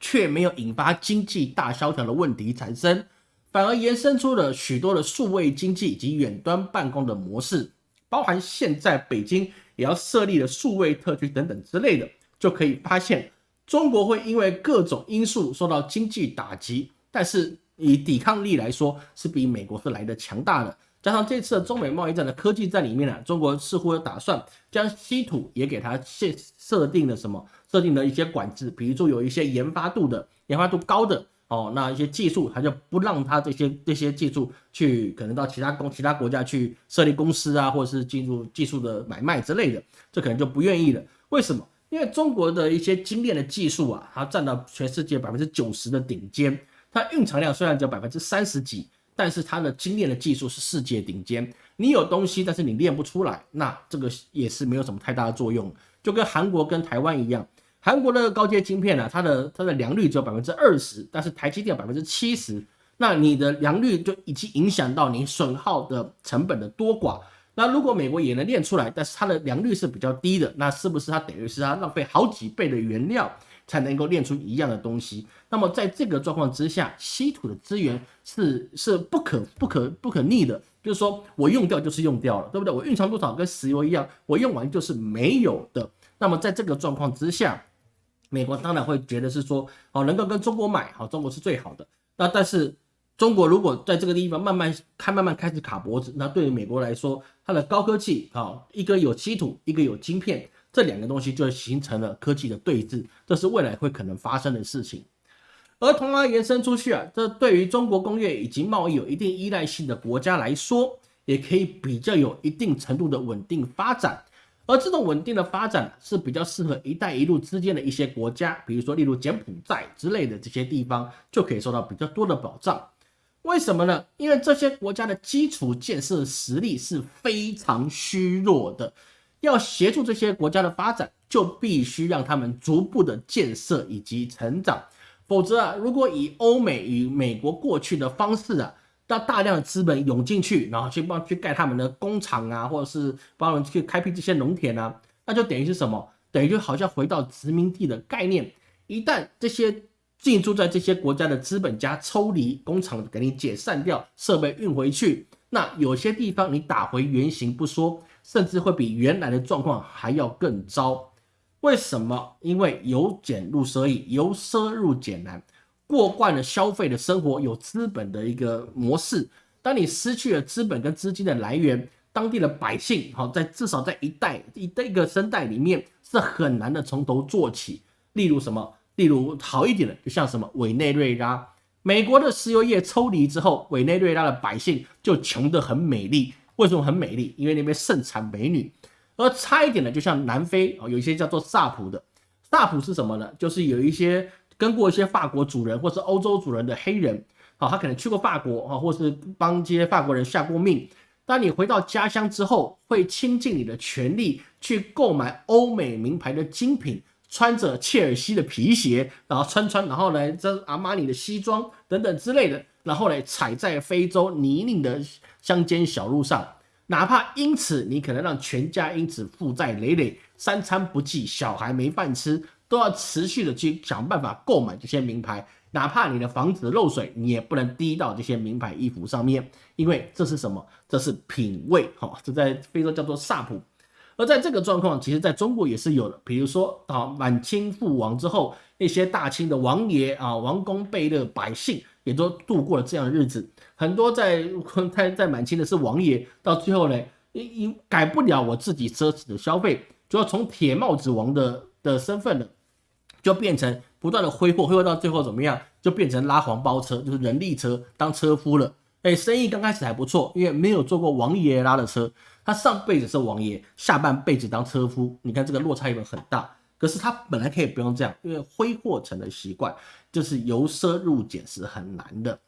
却没有引发经济大萧条的问题产生，反而延伸出了许多的数位经济以及远端办公的模式，包含现在北京。也要设立的数位特区等等之类的，就可以发现中国会因为各种因素受到经济打击，但是以抵抗力来说是比美国是来的强大的。加上这次中美贸易战的科技战里面呢，中国似乎有打算将稀土也给它设设定了什么，设定了一些管制，比如说有一些研发度的研发度高的。哦，那一些技术，他就不让他这些这些技术去可能到其他公其他国家去设立公司啊，或者是进入技术的买卖之类的，这可能就不愿意了。为什么？因为中国的一些精炼的技术啊，它占到全世界百分之九十的顶尖。它蕴藏量虽然只有百分之三十几，但是它的精炼的技术是世界顶尖。你有东西，但是你练不出来，那这个也是没有什么太大的作用。就跟韩国跟台湾一样。韩国的高阶晶片呢，它的它的良率只有百分之二十，但是台积电百分之七十，那你的良率就已经影响到你损耗的成本的多寡。那如果美国也能练出来，但是它的良率是比较低的，那是不是它等于是它浪费好几倍的原料才能够练出一样的东西？那么在这个状况之下，稀土的资源是是不可不可不可逆的，就是说我用掉就是用掉了，对不对？我蕴藏多少跟石油一样，我用完就是没有的。那么在这个状况之下，美国当然会觉得是说，哦，能够跟中国买，好，中国是最好的。那但是中国如果在这个地方慢慢开，慢慢开始卡脖子，那对于美国来说，它的高科技，啊，一个有稀土，一个有晶片，这两个东西就形成了科技的对峙，这是未来会可能发生的事情。而同样延伸出去啊，这对于中国工业以及贸易有一定依赖性的国家来说，也可以比较有一定程度的稳定发展。而这种稳定的发展是比较适合“一带一路”之间的一些国家，比如说例如柬埔寨之类的这些地方，就可以受到比较多的保障。为什么呢？因为这些国家的基础建设实力是非常虚弱的，要协助这些国家的发展，就必须让他们逐步的建设以及成长。否则啊，如果以欧美与美国过去的方式啊。到大量的资本涌进去，然后去帮去盖他们的工厂啊，或者是帮人去开辟这些农田啊，那就等于是什么？等于就好像回到殖民地的概念。一旦这些进驻在这些国家的资本家抽离工厂，给你解散掉，设备运回去，那有些地方你打回原形不说，甚至会比原来的状况还要更糟。为什么？因为由俭入奢易，由奢入俭难。过惯了消费的生活，有资本的一个模式。当你失去了资本跟资金的来源，当地的百姓，好在至少在一代一代一个生代里面是很难的从头做起。例如什么？例如好一点的，就像什么委内瑞拉，美国的石油业抽离之后，委内瑞拉的百姓就穷得很美丽。为什么很美丽？因为那边盛产美女。而差一点的，就像南非啊，有一些叫做萨普的。萨普是什么呢？就是有一些。跟过一些法国主人或是欧洲主人的黑人，好，他可能去过法国啊，或是帮这些法国人下过命。当你回到家乡之后，会倾尽你的全力去购买欧美名牌的精品，穿着切尔西的皮鞋，然后穿穿，然后呢，这阿玛尼的西装等等之类的，然后呢，踩在非洲泥泞的乡间小路上，哪怕因此你可能让全家因此负债累累，三餐不继，小孩没饭吃。都要持续的去想办法购买这些名牌，哪怕你的房子漏水，你也不能滴到这些名牌衣服上面，因为这是什么？这是品味，哈，这在非洲叫做萨普。而在这个状况，其实在中国也是有的，比如说啊，满清覆亡之后，那些大清的王爷啊、王公贝勒、百姓也都度过了这样的日子。很多在 <laughs> 在在满清的是王爷，到最后呢，因因改不了我自己奢侈的消费，就要从铁帽子王的的身份了。就变成不断的挥霍，挥霍到最后怎么样，就变成拉黄包车，就是人力车当车夫了。哎，生意刚开始还不错，因为没有坐过王爷拉的车，他上辈子是王爷，下半辈子当车夫。你看这个落差有很大。可是他本来可以不用这样，因为挥霍成了习惯，就是由奢入俭是很难的。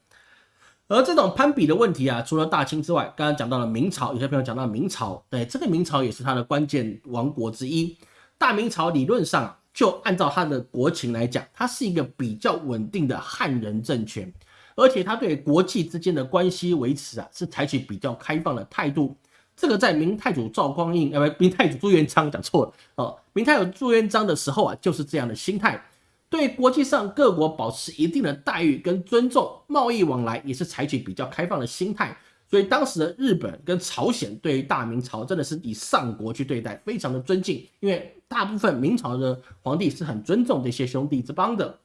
而这种攀比的问题啊，除了大清之外，刚刚讲到了明朝，有些朋友讲到明朝，对这个明朝也是他的关键王国之一。大明朝理论上就按照他的国情来讲，它是一个比较稳定的汉人政权，而且他对国际之间的关系维持啊，是采取比较开放的态度。这个在明太祖赵匡胤，呃，不，明太祖朱元璋讲错了哦，明太祖朱元璋的时候啊，就是这样的心态。对国际上各国保持一定的待遇跟尊重，贸易往来也是采取比较开放的心态。所以当时的日本跟朝鲜对于大明朝真的是以上国去对待，非常的尊敬。因为大部分明朝的皇帝是很尊重这些兄弟之邦的，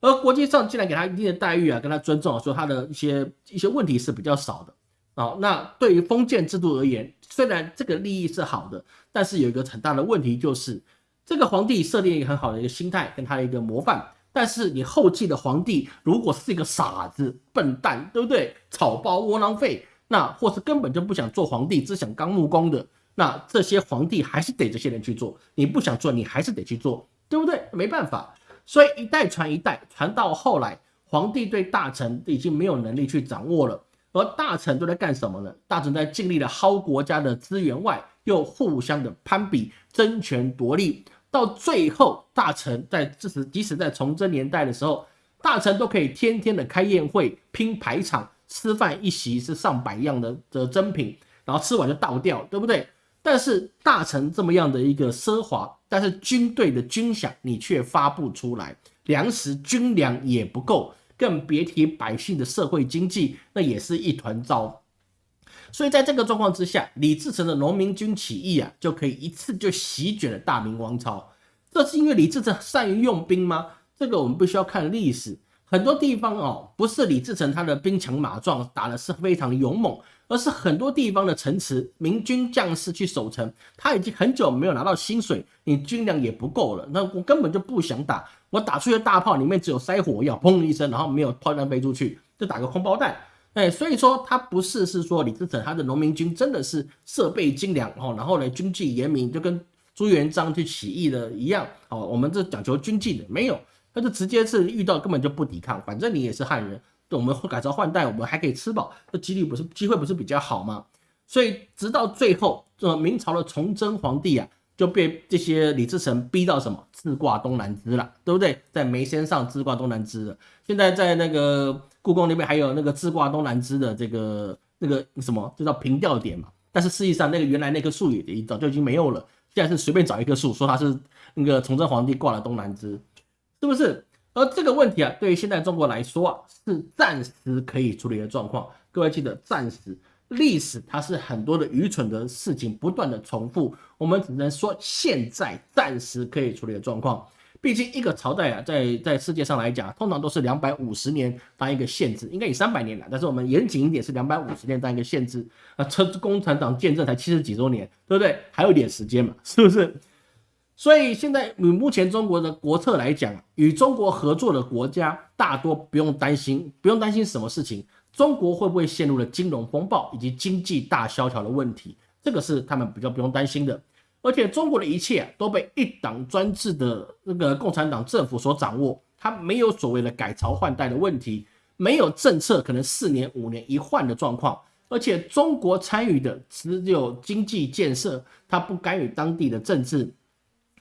而国际上既然给他一定的待遇啊，跟他尊重，说他的一些一些问题是比较少的啊。那对于封建制度而言，虽然这个利益是好的，但是有一个很大的问题就是。这个皇帝设定一个很好的一个心态，跟他的一个模范。但是你后继的皇帝如果是一个傻子、笨蛋，对不对？草包、窝囊废，那或是根本就不想做皇帝，只想当木工的，那这些皇帝还是得这些人去做。你不想做，你还是得去做，对不对？没办法。所以一代传一代，传到后来，皇帝对大臣已经没有能力去掌握了。而大臣都在干什么呢？大臣在尽力的薅国家的资源外，又互相的攀比、争权夺利。到最后，大臣在即使即使在崇祯年代的时候，大臣都可以天天的开宴会、拼排场、吃饭一席是上百样的的珍品，然后吃完就倒掉，对不对？但是大臣这么样的一个奢华，但是军队的军饷你却发不出来，粮食军粮也不够，更别提百姓的社会经济，那也是一团糟。所以在这个状况之下，李自成的农民军起义啊，就可以一次就席卷了大明王朝。这是因为李自成善于用兵吗？这个我们必须要看历史。很多地方哦，不是李自成他的兵强马壮，打的是非常勇猛，而是很多地方的城池，明军将士去守城，他已经很久没有拿到薪水，你军粮也不够了，那我根本就不想打。我打出去的大炮里面只有塞火药，砰的一声，然后没有炮弹飞出去，就打个空包弹。哎，所以说他不是是说李自成他的农民军真的是设备精良哦，然后呢军纪严明，就跟朱元璋去起义的一样哦。我们这讲求军纪的没有，他就直接是遇到根本就不抵抗，反正你也是汉人，我们改朝换代，我们还可以吃饱，这几率不是机会不是比较好吗？所以直到最后，这明朝的崇祯皇帝啊，就被这些李自成逼到什么自挂东南枝了，对不对？在眉山上自挂东南枝了，现在在那个。故宫那边还有那个自挂东南枝的这个那个什么，就叫平吊点嘛。但是实际上，那个原来那棵树也早就已经没有了。现在是随便找一棵树，说它是那个崇祯皇帝挂了东南枝，是不是？而这个问题啊，对于现在中国来说啊，是暂时可以处理的状况。各位记得，暂时历史它是很多的愚蠢的事情不断的重复，我们只能说现在暂时可以处理的状况。毕竟一个朝代啊，在在世界上来讲，通常都是两百五十年当一个限制，应该以三百年了。但是我们严谨一点，是两百五十年当一个限制。啊，车共产党建政才七十几周年，对不对？还有一点时间嘛，<laughs> 是不是？所以现在以目前中国的国策来讲，与中国合作的国家大多不用担心，不用担心什么事情，中国会不会陷入了金融风暴以及经济大萧条的问题，这个是他们比较不用担心的。而且中国的一切都被一党专制的那个共产党政府所掌握，它没有所谓的改朝换代的问题，没有政策可能四年五年一换的状况。而且中国参与的只有经济建设，它不干预当地的政治，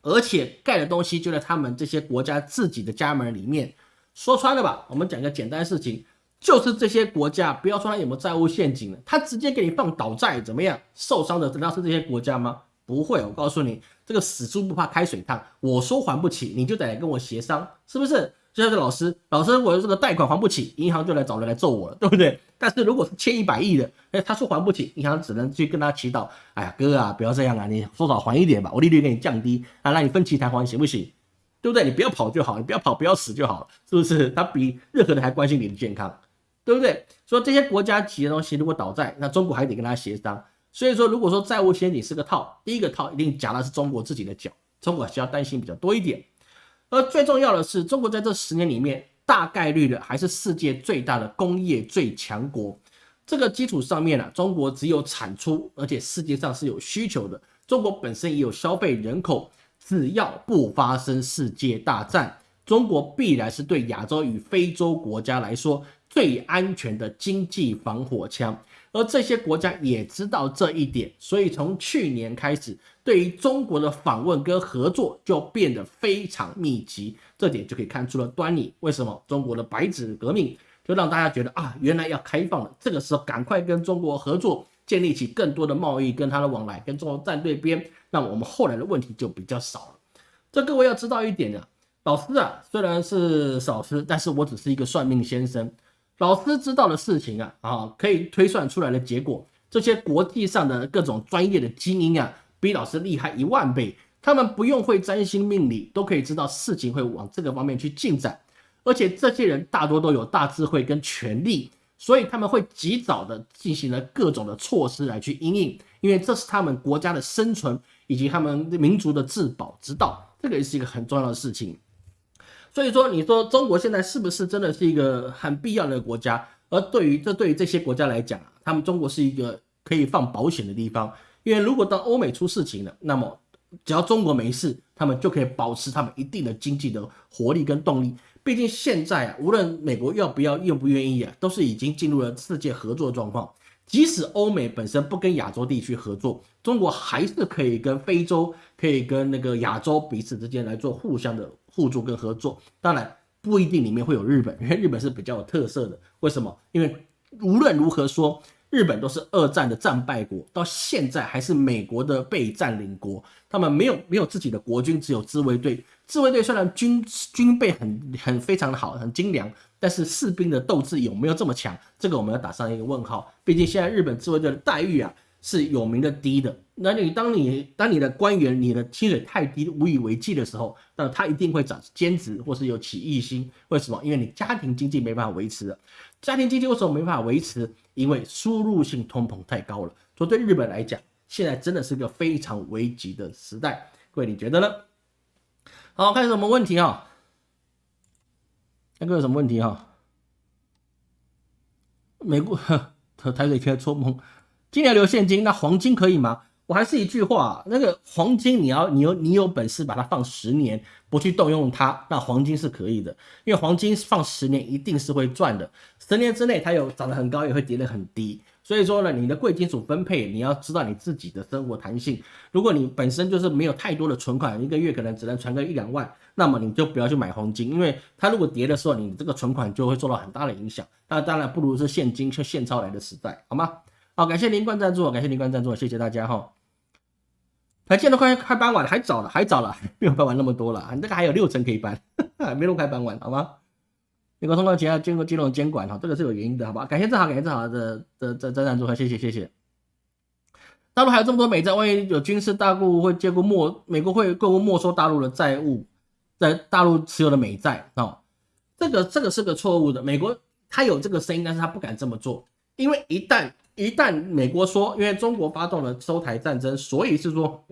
而且盖的东西就在他们这些国家自己的家门里面。说穿了吧，我们讲个简单事情，就是这些国家，不要说他有没有债务陷阱了，他直接给你放倒债怎么样？受伤的难道是这些国家吗？不会，我告诉你，这个死猪不怕开水烫。我说还不起，你就得来跟我协商，是不是？就像是老师，老师，我这个贷款还不起，银行就来找人来揍我了，对不对？但是如果是欠一百亿的，哎，他说还不起，银行只能去跟他祈祷，哎呀，哥啊，不要这样啊，你说少还一点吧，我利率给你降低啊，让你分期偿还，行不行？对不对？你不要跑就好，你不要跑，不要死就好了，是不是？他比任何人还关心你的健康，对不对？说这些国家企业东西如果倒债，那中国还得跟他协商。所以说，如果说债务陷阱是个套，第一个套一定夹的是中国自己的脚，中国需要担心比较多一点。而最重要的是，中国在这十年里面，大概率的还是世界最大的工业最强国。这个基础上面呢，中国只有产出，而且世界上是有需求的。中国本身也有消费人口，只要不发生世界大战，中国必然是对亚洲与非洲国家来说最安全的经济防火墙。而这些国家也知道这一点，所以从去年开始，对于中国的访问跟合作就变得非常密集。这点就可以看出了端倪。为什么中国的白纸革命就让大家觉得啊，原来要开放了？这个时候赶快跟中国合作，建立起更多的贸易跟他的往来，跟中国站对边，那我们后来的问题就比较少了。这各位要知道一点啊，老师啊，虽然是老师，但是我只是一个算命先生。老师知道的事情啊，啊，可以推算出来的结果，这些国际上的各种专业的精英啊，比老师厉害一万倍。他们不用会占星命理，都可以知道事情会往这个方面去进展。而且这些人大多都有大智慧跟权力，所以他们会及早的进行了各种的措施来去应应，因为这是他们国家的生存以及他们民族的自保之道。这个也是一个很重要的事情。所以说，你说中国现在是不是真的是一个很必要的国家？而对于这对于这些国家来讲，他们中国是一个可以放保险的地方。因为如果当欧美出事情了，那么只要中国没事，他们就可以保持他们一定的经济的活力跟动力。毕竟现在啊，无论美国要不要、愿不愿意啊，都是已经进入了世界合作状况。即使欧美本身不跟亚洲地区合作，中国还是可以跟非洲、可以跟那个亚洲彼此之间来做互相的。互助跟合作，当然不一定里面会有日本，因为 <laughs> 日本是比较有特色的。为什么？因为无论如何说，日本都是二战的战败国，到现在还是美国的被占领国。他们没有没有自己的国军，只有自卫队。自卫队虽然军军备很很非常的好，很精良，但是士兵的斗志有没有这么强？这个我们要打上一个问号。毕竟现在日本自卫队的待遇啊。是有名的低的，那你当你当你的官员你的薪水太低无以为继的时候，那他一定会找兼职或是有起义心。为什么？因为你家庭经济没办法维持了。家庭经济为什么没办法维持？因为输入性通膨太高了。所以对日本来讲，现在真的是个非常危急的时代。各位你觉得呢？好，看什么问题啊？那个有什么问题哈？美国台水天做梦。今年留现金，那黄金可以吗？我还是一句话，那个黄金你要你有你有本事把它放十年，不去动用它，那黄金是可以的，因为黄金放十年一定是会赚的，十年之内它有涨得很高，也会跌得很低。所以说呢，你的贵金属分配你要知道你自己的生活弹性。如果你本身就是没有太多的存款，一个月可能只能存个一两万，那么你就不要去买黄金，因为它如果跌的时候，你这个存款就会受到很大的影响。那当然不如是现金，去现钞来的时代，好吗？好，感谢林冠赞助，感谢林冠赞助，谢谢大家哈。还建都快快搬完了，还早了，还早了，<laughs> 没有搬完那么多了，你这个还有六层可以搬，<laughs> 没那么快搬完，好吗？美国通过前要经过金融监管哈，这个是有原因的，好吧？感谢正好，感谢正好的的的赞助，谢谢谢谢。大陆还有这么多美债，万一有军事大故会借故没，美国会购物没收大陆的债务，在大陆持有的美债哦，这个这个是个错误的，美国他有这个声音，但是他不敢这么做，因为一旦一旦美国说，因为中国发动了收台战争，所以是说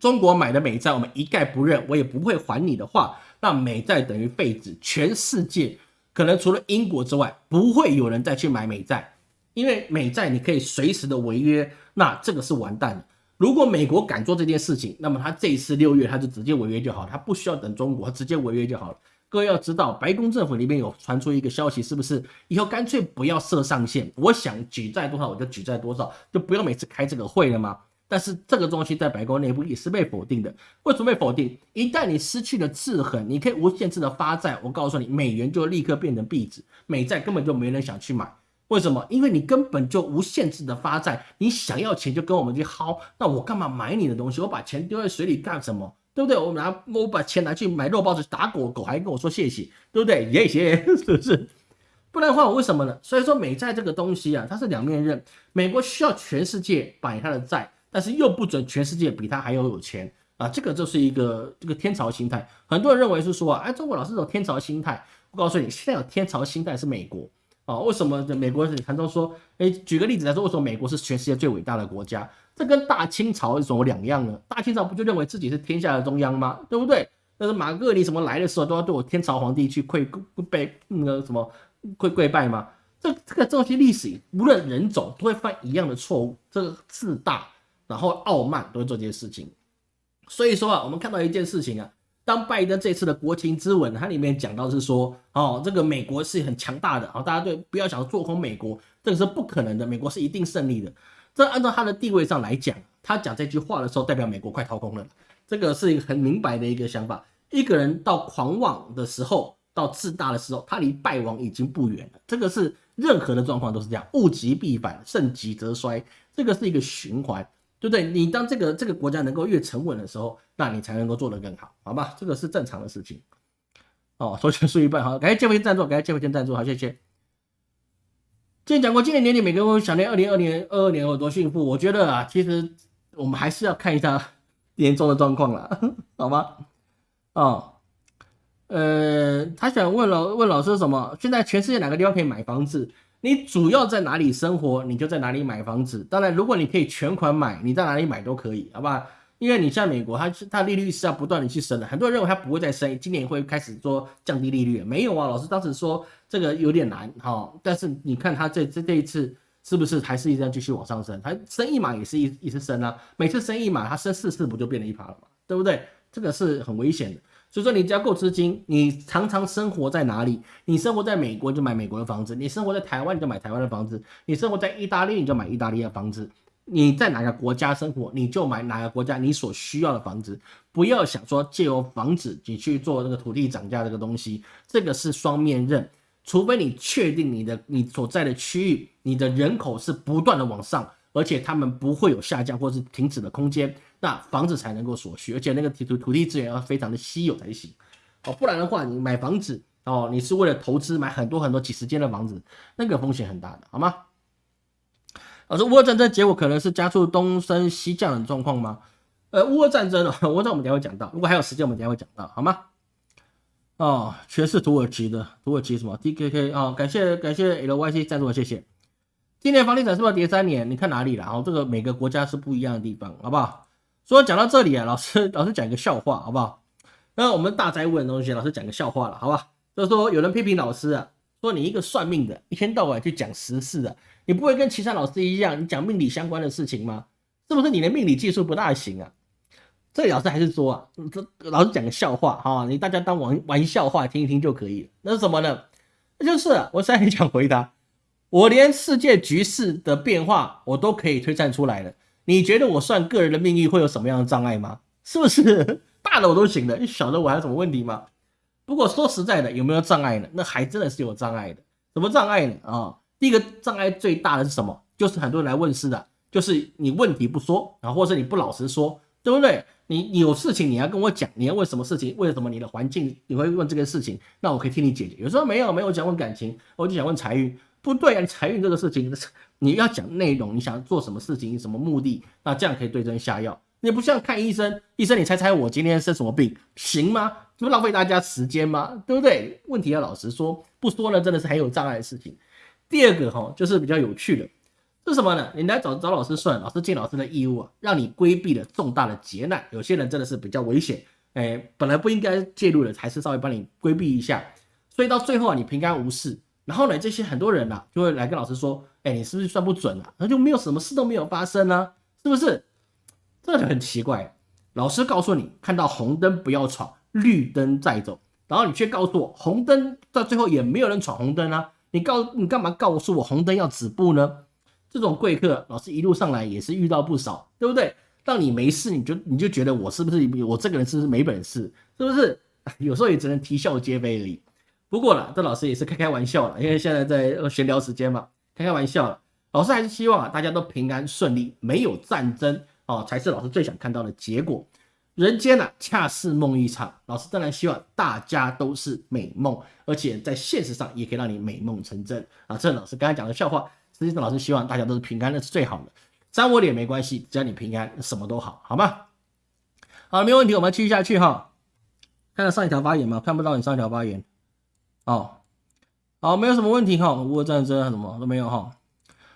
中国买的美债我们一概不认，我也不会还你的话，那美债等于废纸，全世界可能除了英国之外，不会有人再去买美债，因为美债你可以随时的违约，那这个是完蛋的。如果美国敢做这件事情，那么他这一次六月他就直接违约就好，他不需要等中国，他直接违约就好了。各位要知道，白宫政府里面有传出一个消息，是不是以后干脆不要设上限？我想举债多少我就举债多少，就不用每次开这个会了吗？但是这个东西在白宫内部也是被否定的。为什么被否定？一旦你失去了制衡，你可以无限制的发债，我告诉你，美元就立刻变成币纸，美债根本就没人想去买。为什么？因为你根本就无限制的发债，你想要钱就跟我们去薅，那我干嘛买你的东西？我把钱丢在水里干什么？对不对？我拿我把钱拿去买肉包子打狗狗，还跟我说谢谢，对不对？<laughs> 谢谢，是不是？不然的话，我为什么呢？所以说美债这个东西啊，它是两面刃。美国需要全世界买它的债，但是又不准全世界比它还要有钱啊！这个就是一个这个天朝心态。很多人认为是说啊，哎，中国老是有天朝心态。我告诉你，现在有天朝心态是美国啊。为什么美国人常常说？哎，举个例子来说，为什么美国是全世界最伟大的国家？这跟大清朝有什么两样呢？大清朝不就认为自己是天下的中央吗？对不对？但是马格尼什么来的时候都要对我天朝皇帝去跪拜那个什么跪跪拜吗？这这个这些历史无论人种都会犯一样的错误，这个自大然后傲慢都会做这些事情。所以说啊，我们看到一件事情啊，当拜登这次的国情咨文，它里面讲到是说，哦，这个美国是很强大的啊，大家对不要想做空美国，这个是不可能的，美国是一定胜利的。这按照他的地位上来讲，他讲这句话的时候，代表美国快掏空了，这个是一个很明白的一个想法。一个人到狂妄的时候，到自大的时候，他离败亡已经不远了。这个是任何的状况都是这样，物极必反，盛极则衰，这个是一个循环。对不对？你当这个这个国家能够越沉稳的时候，那你才能够做得更好，好吧？这个是正常的事情。哦，收钱输一半，好，感谢建辉赞助，感谢建辉赞助，好，谢谢。之前讲过，今年年底每个人会想念二零二零二二年有多幸福。我觉得啊，其实我们还是要看一下年终的状况了，<laughs> 好吗？哦，呃，他想问老问老师什么？现在全世界哪个地方可以买房子？你主要在哪里生活，你就在哪里买房子。当然，如果你可以全款买，你在哪里买都可以，好吧？因为你像美国，它它利率是要不断的去升的。很多人认为它不会再升，今年会开始说降低利率，没有啊？老师当时说这个有点难哈，但是你看它这这这一次是不是还是一直继续往上升？它升一码也是一一直升啊，每次升一码，它升四次不就变了一趴了嘛？对不对？这个是很危险的。所以说，你只要够资金，你常常生活在哪里？你生活在美国就买美国的房子，你生活在台湾你就买台湾的房子，你生活在意大利你就买意大利的房子，你在哪个国家生活你就买哪个国家你所需要的房子。不要想说借由房子你去做那个土地涨价这个东西，这个是双面刃。除非你确定你的你所在的区域，你的人口是不断的往上，而且他们不会有下降或是停止的空间。那房子才能够所需，而且那个土土土地资源要非常的稀有才行，哦，不然的话，你买房子哦，你是为了投资买很多很多几十间的房子，那个风险很大的，好吗？老师，乌俄战争结果可能是加速东升西降的状况吗？呃，乌俄战争啊，乌俄战我们等下会讲到，如果还有时间，我们等下会讲到，好吗？哦，全是土耳其的，土耳其什么 D K K 啊？感谢感谢 L Y C 赞助，谢谢。今年房地产是不是跌三年？你看哪里了？哦，这个每个国家是不一样的地方，好不好？说讲到这里啊，老师老师讲一个笑话，好不好？那我们大灾问的东西，老师讲个笑话了，好吧？就是说有人批评老师啊，说你一个算命的，一天到晚去讲时事的，你不会跟其他老师一样，你讲命理相关的事情吗？是不是你的命理技术不大行啊？这老师还是说啊，这老师讲个笑话哈，你大家当玩玩笑话听一听就可以了。那是什么呢？那就是我现在讲回答，我连世界局势的变化我都可以推算出来了。你觉得我算个人的命运会有什么样的障碍吗？是不是 <laughs> 大的我都行的，小的我还有什么问题吗？不过说实在的，有没有障碍呢？那还真的是有障碍的。什么障碍呢？啊，第一个障碍最大的是什么？就是很多人来问事的，就是你问题不说啊，或者是你不老实说，对不对？你你有事情你要跟我讲，你要问什么事情？为什么你的环境你会问这个事情？那我可以替你解决。有时候没有没有想问感情，我就想问财运。不对啊，财运这个事情，你要讲内容，你想做什么事情，什么目的，那这样可以对症下药。你不像看医生，医生你猜猜我今天生什么病，行吗？这不浪费大家时间吗？对不对？问题要老实说，不说呢，真的是很有障碍的事情。第二个哈，就是比较有趣的，是什么呢？你来找找老师算，老师尽老师的义务啊，让你规避了重大的劫难。有些人真的是比较危险，哎，本来不应该介入的，还是稍微帮你规避一下，所以到最后啊，你平安无事。然后呢，这些很多人呐，就会来跟老师说：“哎，你是不是算不准啊？那就没有什么事都没有发生呢，是不是？”这就很奇怪。老师告诉你，看到红灯不要闯，绿灯再走，然后你却告诉我，红灯到最后也没有人闯红灯啊！你告你干嘛告诉我红灯要止步呢？这种贵客，老师一路上来也是遇到不少，对不对？让你没事，你就你就觉得我是不是我这个人是不是没本事？是不是？<laughs> 有时候也只能啼笑皆非而已。不过了，这老师也是开开玩笑了，因为现在在闲聊时间嘛，开开玩笑了。老师还是希望啊，大家都平安顺利，没有战争哦，才是老师最想看到的结果。人间呢，恰似梦一场。老师当然希望大家都是美梦，而且在现实上也可以让你美梦成真啊。这老师刚才讲的笑话，实际上老师希望大家都是平安，那是最好的。沾我脸没关系，只要你平安，什么都好，好吗？好，没有问题，我们继续下去哈。看到上一条发言吗？看不到你上一条发言。哦，好，没有什么问题哈，乌俄战争什么都没有哈。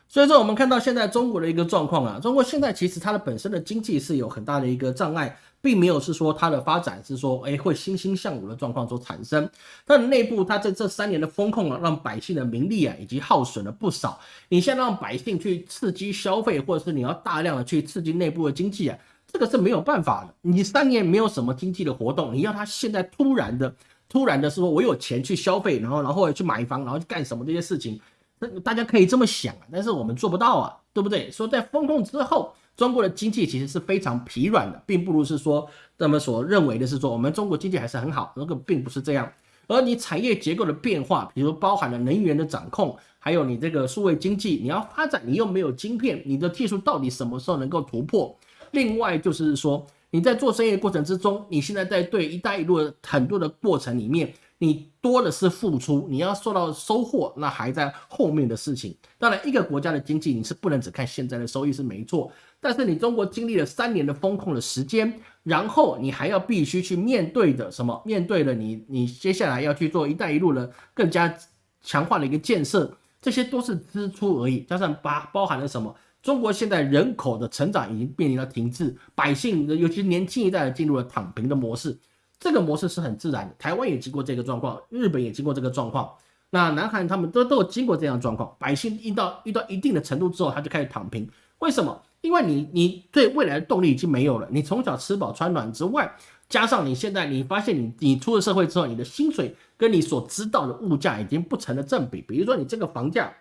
所以说，我们看到现在中国的一个状况啊，中国现在其实它的本身的经济是有很大的一个障碍，并没有是说它的发展是说，哎，会欣欣向荣的状况所产生。它的内部，它在这三年的风控啊，让百姓的名利啊，以及耗损了不少。你现在让百姓去刺激消费，或者是你要大量的去刺激内部的经济啊，这个是没有办法的。你三年没有什么经济的活动，你要他现在突然的、突然的是说，我有钱去消费，然后然后去买房，然后去干什么这些事情，那大家可以这么想啊，但是我们做不到啊，对不对？说在风控之后。中国的经济其实是非常疲软的，并不如是说他们所认为的是说我们中国经济还是很好，那个并不是这样。而你产业结构的变化，比如包含了能源的掌控，还有你这个数位经济，你要发展，你又没有晶片，你的技术到底什么时候能够突破？另外就是说你在做生意的过程之中，你现在在对“一带一路”的很多的过程里面。你多的是付出，你要受到收获，那还在后面的事情。当然，一个国家的经济你是不能只看现在的收益是没错，但是你中国经历了三年的风控的时间，然后你还要必须去面对的什么？面对了你，你接下来要去做“一带一路”的更加强化的一个建设，这些都是支出而已。加上包包含了什么？中国现在人口的成长已经面临了停滞，百姓尤其年轻一代的进入了躺平的模式。这个模式是很自然的，台湾也经过这个状况，日本也经过这个状况，那南韩他们都都经过这样的状况，百姓遇到遇到一定的程度之后，他就开始躺平。为什么？因为你你对未来的动力已经没有了，你从小吃饱穿暖之外，加上你现在你发现你你出了社会之后，你的薪水跟你所知道的物价已经不成了正比。比如说你这个房价，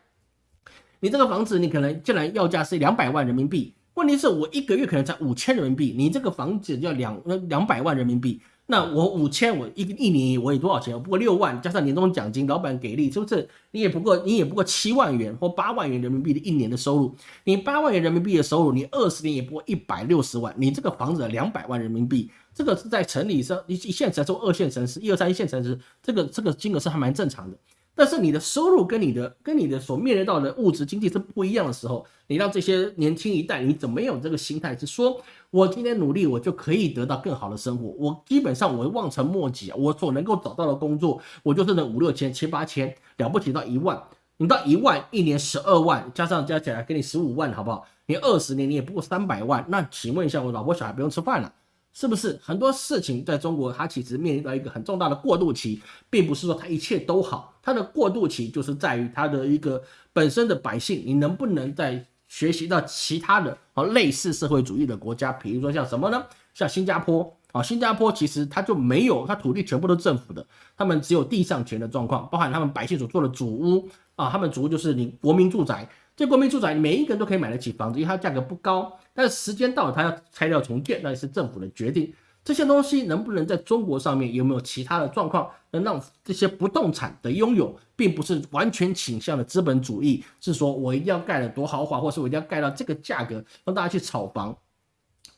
你这个房子你可能竟然要价是两百万人民币，问题是我一个月可能才五千人民币，你这个房子要两两百万人民币。那我五千，我一一年我有多少钱？我不过六万，加上年终奖金，老板给力，是不是？你也不过，你也不过七万元或八万元人民币的一年的收入。你八万元人民币的收入，你二十年也不过一百六十万。你这个房子两百万人民币，这个是在城里上一一线城市、二线城市、一二三一线城市，这个这个金额是还蛮正常的。但是你的收入跟你的跟你的所面临到的物质经济是不一样的时候，你让这些年轻一代，你怎么有这个心态是说，我今天努力，我就可以得到更好的生活？我基本上我望尘莫及啊，我所能够找到的工作，我就是那五六千、七八千，了不起到一万，你到一万一年十二万，加上加起来给你十五万，好不好？你二十年你也不过三百万，那请问一下，我老婆小孩不用吃饭了？是不是很多事情在中国，它其实面临到一个很重大的过渡期，并不是说它一切都好，它的过渡期就是在于它的一个本身的百姓，你能不能在学习到其他的啊类似社会主义的国家，比如说像什么呢？像新加坡啊，新加坡其实它就没有，它土地全部都政府的，他们只有地上权的状况，包含他们百姓所做的主屋啊，他们主屋就是你国民住宅。这国民住宅，每一个人都可以买得起房子，因为它价格不高。但是时间到了，它要拆掉重建，那也是政府的决定。这些东西能不能在中国上面有没有其他的状况，能让这些不动产的拥有，并不是完全倾向的资本主义，是说我一定要盖得多豪华，或是我一定要盖到这个价格，让大家去炒房。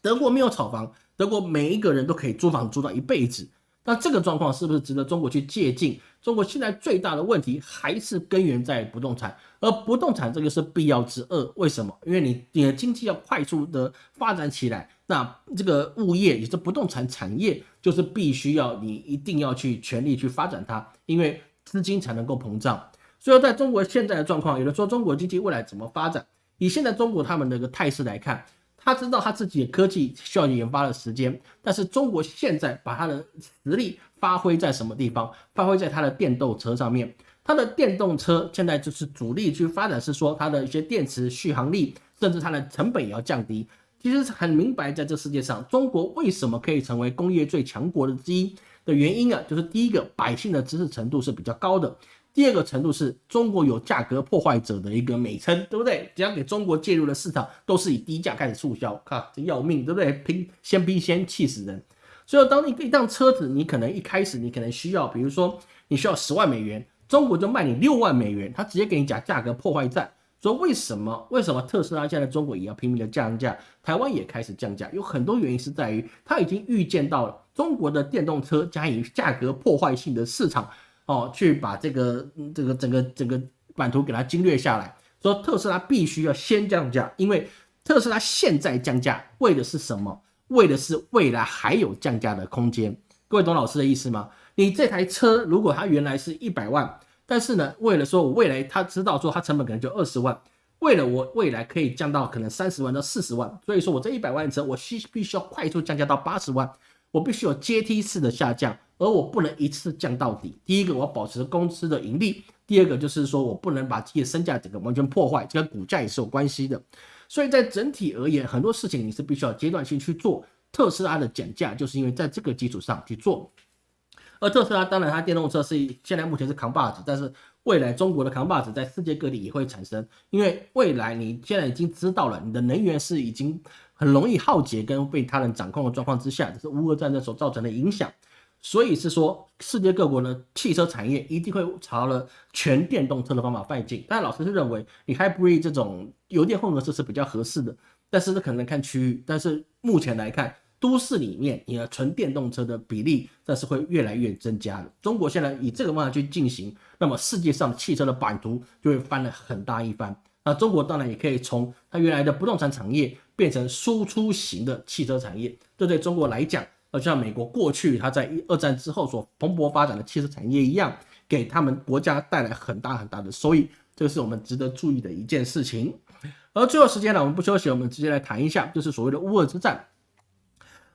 德国没有炒房，德国每一个人都可以租房租到一辈子。那这个状况是不是值得中国去借鉴？中国现在最大的问题还是根源在不动产，而不动产这个是必要之恶。为什么？因为你你的经济要快速的发展起来，那这个物业也是不动产产业，就是必须要你一定要去全力去发展它，因为资金才能够膨胀。所以在中国现在的状况，有的说中国经济未来怎么发展？以现在中国他们的一个态势来看。他知道他自己的科技需要研发的时间，但是中国现在把他的实力发挥在什么地方？发挥在它的电动车上面。它的电动车现在就是主力去发展，是说它的一些电池续航力，甚至它的成本也要降低。其实很明白，在这世界上，中国为什么可以成为工业最强国的之一的原因啊，就是第一个，百姓的知识程度是比较高的。第二个程度是中国有价格破坏者的一个美称，对不对？只要给中国介入的市场，都是以低价开始促销，靠，这要命，对不对？拼先拼先气死人。所以，当你一辆车子，你可能一开始你可能需要，比如说你需要十万美元，中国就卖你六万美元，他直接给你讲价格破坏战。说为什么？为什么特斯拉现在中国也要拼命的降价？台湾也开始降价，有很多原因是在于他已经预见到了中国的电动车加以价格破坏性的市场。哦，去把这个这个整个整个版图给它精略下来，说特斯拉必须要先降价，因为特斯拉现在降价为的是什么？为的是未来还有降价的空间。各位懂老师的意思吗？你这台车如果它原来是一百万，但是呢，为了说我未来他知道说它成本可能就二十万，为了我未来可以降到可能三十万到四十万，所以说我这一百万车我需必须要快速降价到八十万，我必须有阶梯式的下降，而我不能一次降到底。第一个我要保持公司的盈利，第二个就是说我不能把自己的身价整个完全破坏，这跟股价也是有关系的。所以在整体而言，很多事情你是必须要阶段性去做。特斯拉的减价就是因为在这个基础上去做，而特斯拉当然它电动车是现在目前是扛把子，但是未来中国的扛把子在世界各地也会产生，因为未来你现在已经知道了，你的能源是已经很容易耗竭跟被他人掌控的状况之下，这是乌俄战争所造成的影响。所以是说，世界各国呢，汽车产业一定会朝了全电动车的方法迈进。但老师是认为，你 hybrid 这种油电混合车是比较合适的，但是这可能看区域。但是目前来看，都市里面你的纯电动车的比例，但是会越来越增加的。中国现在以这个方法去进行，那么世界上汽车的版图就会翻了很大一番。那中国当然也可以从它原来的不动产产业变成输出型的汽车产业，这对中国来讲。就像美国过去它在一二战之后所蓬勃发展的汽车产业一样，给他们国家带来很大很大的收益，这个是我们值得注意的一件事情。而最后时间呢，我们不休息，我们直接来谈一下，就是所谓的乌俄之战。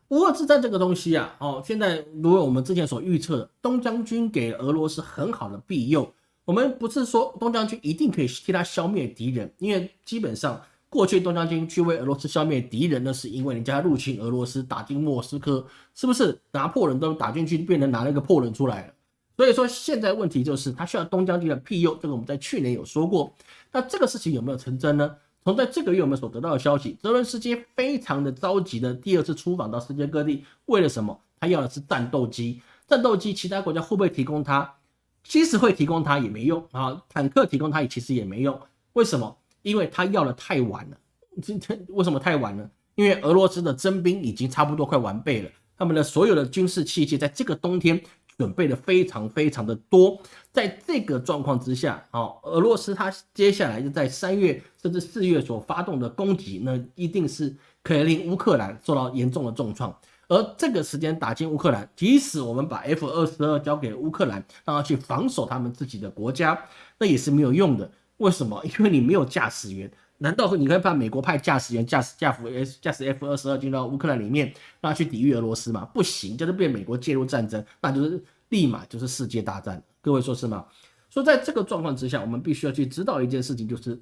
乌俄之战这个东西啊，哦，现在如果我们之前所预测的，东将军给俄罗斯很好的庇佑，我们不是说东将军一定可以替他消灭敌人，因为基本上。过去东将军去为俄罗斯消灭敌人呢，是因为人家入侵俄罗斯，打进莫斯科，是不是拿破仑都打进去，变成拿了一个破仑出来了？所以说现在问题就是他需要东将军的庇佑，这个我们在去年有说过。那这个事情有没有成真呢？从在这个月我们所得到的消息，泽伦斯基非常的着急的第二次出访到世界各地，为了什么？他要的是战斗机，战斗机其他国家会不会提供他？其实会提供他也没用啊，坦克提供他也其实也没用，为什么？因为他要的太晚了，今天为什么太晚呢？因为俄罗斯的征兵已经差不多快完备了，他们的所有的军事器械在这个冬天准备的非常非常的多，在这个状况之下，啊，俄罗斯他接下来就在三月甚至四月所发动的攻击，那一定是可以令乌克兰受到严重的重创。而这个时间打进乌克兰，即使我们把 F 二十二交给乌克兰，让他去防守他们自己的国家，那也是没有用的。为什么？<laughs> 因为你没有驾驶员，难道你可以派美国派驾驶员驾驶驾驶 F 驾驶 F 二十二进到乌克兰里面，让他去抵御俄罗斯吗？不行，就是被美国介入战争，那就是立马就是世界大战。各位说是吗？说在这个状况之下，我们必须要去知道一件事情，就是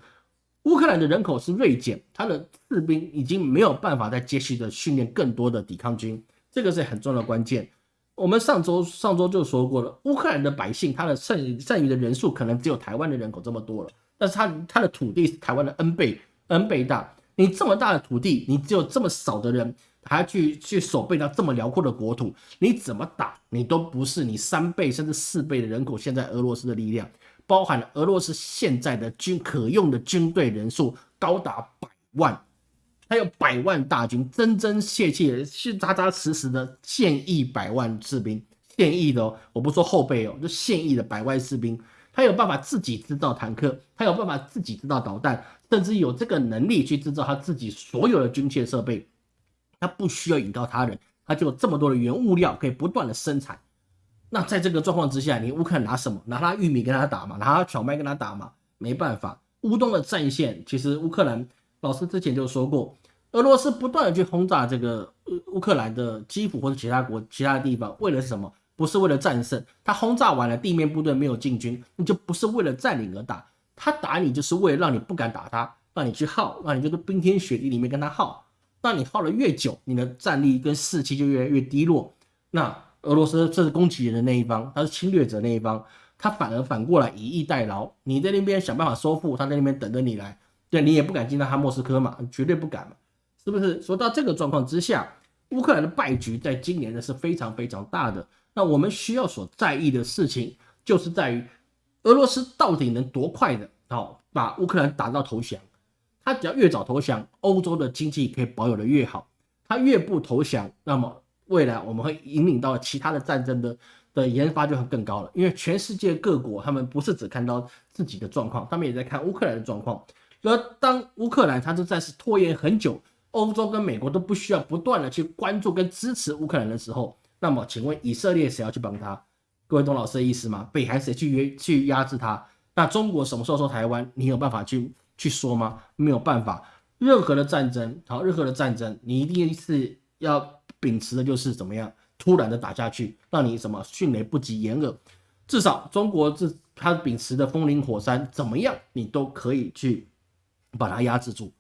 乌克兰的人口是锐减，他的士兵已经没有办法再继续的训练更多的抵抗军，这个是很重要的关键。我们上周上周就说过了，乌克兰的百姓他的剩剩余的人数可能只有台湾的人口这么多了。但是它它的土地是台湾的 N 倍 N 倍大，你这么大的土地，你只有这么少的人，还要去去守备到这么辽阔的国土，你怎么打，你都不是你三倍甚至四倍的人口，现在俄罗斯的力量，包含了俄罗斯现在的军可用的军队人数高达百万，还有百万大军，真真切切是扎扎实实的现役百万士兵，现役的，我不说后备哦，就现役的百万士兵。他有办法自己制造坦克，他有办法自己制造导弹，甚至有这个能力去制造他自己所有的军械设备。他不需要引到他人，他就有这么多的原物料可以不断的生产。那在这个状况之下，你乌克兰拿什么？拿他玉米跟他打嘛？拿他小麦跟他打嘛？没办法。乌东的战线，其实乌克兰老师之前就说过，俄罗斯不断的去轰炸这个乌克兰的基辅或者其他国其他的地方，为了什么？不是为了战胜，他轰炸完了，地面部队没有进军，那就不是为了占领而打。他打你就是为了让你不敢打他，让你去耗，让你这个冰天雪地里面跟他耗。那你耗了越久，你的战力跟士气就越来越低落。那俄罗斯这是攻击人的那一方，他是侵略者那一方，他反而反过来以逸待劳。你在那边想办法收复，他在那边等着你来，对你也不敢进到他莫斯科嘛，绝对不敢嘛，是不是？说到这个状况之下，乌克兰的败局在今年呢是非常非常大的。那我们需要所在意的事情，就是在于俄罗斯到底能多快的，好把乌克兰打到投降。他只要越早投降，欧洲的经济可以保有的越好。他越不投降，那么未来我们会引领到其他的战争的的研发就会更高了。因为全世界各国他们不是只看到自己的状况，他们也在看乌克兰的状况。而当乌克兰他就暂时拖延很久，欧洲跟美国都不需要不断的去关注跟支持乌克兰的时候。那么，请问以色列谁要去帮他？各位懂老师的意思吗？北韩谁去约去压制他？那中国什么时候说台湾？你有办法去去说吗？没有办法。任何的战争，好，任何的战争，你一定是要秉持的就是怎么样，突然的打下去，让你什么迅雷不及掩耳。至少中国这他秉持的风林火山，怎么样，你都可以去把它压制住。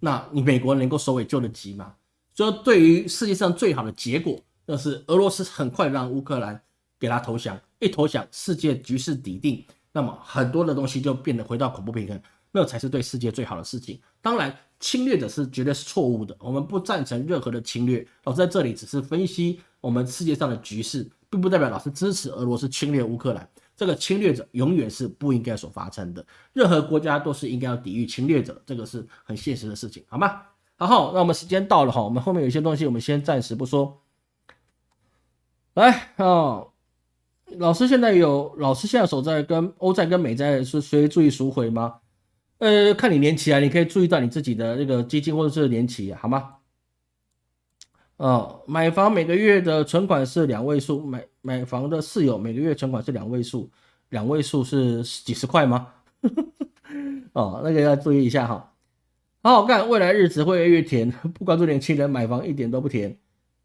那你美国能够首尾救得急吗？所以对于世界上最好的结果，那是俄罗斯很快让乌克兰给他投降，一投降，世界局势底定，那么很多的东西就变得回到恐怖平衡，那才是对世界最好的事情。当然。侵略者是绝对是错误的，我们不赞成任何的侵略。老师在这里只是分析我们世界上的局势，并不代表老师支持俄罗斯侵略乌克兰。这个侵略者永远是不应该所发生的，任何国家都是应该要抵御侵略者，这个是很现实的事情，好吗？好，那我们时间到了哈，我们后面有些东西我们先暂时不说。来啊，老师现在有老师现在所在跟欧债跟美债是谁注意赎回吗？呃，看你年期啊，你可以注意到你自己的那个基金或者是年期，好吗？哦，买房每个月的存款是两位数，买买房的室友每个月存款是两位数，两位数是几十块吗？<laughs> 哦，那个要注意一下哈。好好干，未来日子会越来越甜。<laughs> 不关注年轻人买房一点都不甜。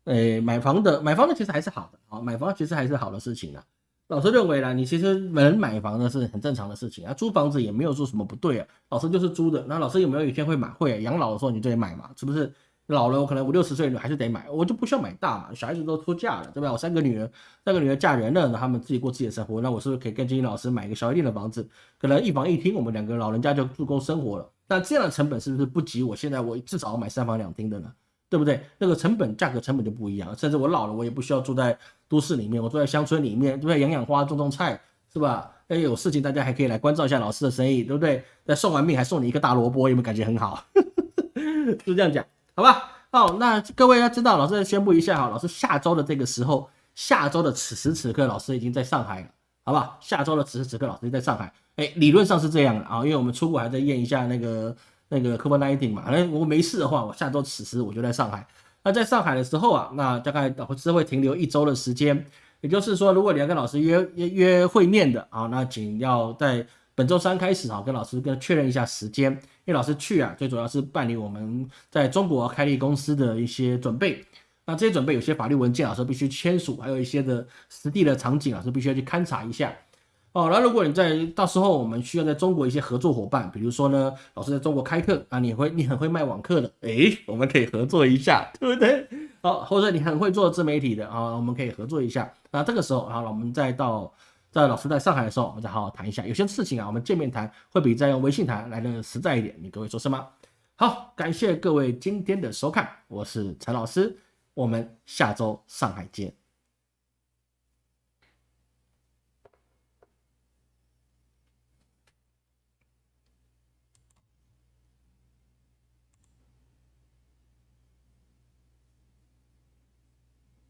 诶，买房的买房的其实还是好的啊，买房其实还是好的事情啊。老师认为呢，你其实能买房呢是很正常的事情啊，租房子也没有说什么不对啊。老师就是租的，那老师有没有一天会买？会养老的时候你就得买嘛，是不是？老了我可能五六十岁你还是得买，我就不需要买大嘛。小孩子都出嫁了，对吧？我三个女儿，三个女儿嫁人了，那他们自己过自己的生活，那我是不是可以跟金英老师买一个小一点的房子？可能一房一厅，我们两个老人家就足够生活了。那这样的成本是不是不及我现在我至少要买三房两厅的呢？对不对？那个成本价格成本就不一样，甚至我老了，我也不需要住在都市里面，我住在乡村里面，对不对？养养花，种种菜，是吧？哎，有事情大家还可以来关照一下老师的生意，对不对？那送完命还送你一个大萝卜，有没有感觉很好？<laughs> 就这样讲，好吧？好，那各位要知道，老师宣布一下哈，老师下周的这个时候，下周的此时此刻，老师已经在上海了，好不好？下周的此时此刻，老师在上海，哎，理论上是这样的啊，因为我们出国还在验一下那个。那个 COVID-19 嘛，那我没事的话，我下周此时我就在上海。那在上海的时候啊，那大概老师会停留一周的时间。也就是说，如果你要跟老师约约约会面的啊，那请要在本周三开始啊，跟老师跟确认一下时间。因为老师去啊，最主要是办理我们在中国开立公司的一些准备。那这些准备有些法律文件，老师必须签署，还有一些的实地的场景，老师必须要去勘察一下。哦，那如果你在到时候我们需要在中国一些合作伙伴，比如说呢，老师在中国开课啊，你会你很会卖网课的，诶，我们可以合作一下，对不对？好，或者你很会做自媒体的啊，我们可以合作一下。那这个时候，好了，我们再到在老师在上海的时候，我们再好好谈一下。有些事情啊，我们见面谈会比在用微信谈来的实在一点。你各位说是吗？好，感谢各位今天的收看，我是陈老师，我们下周上海见。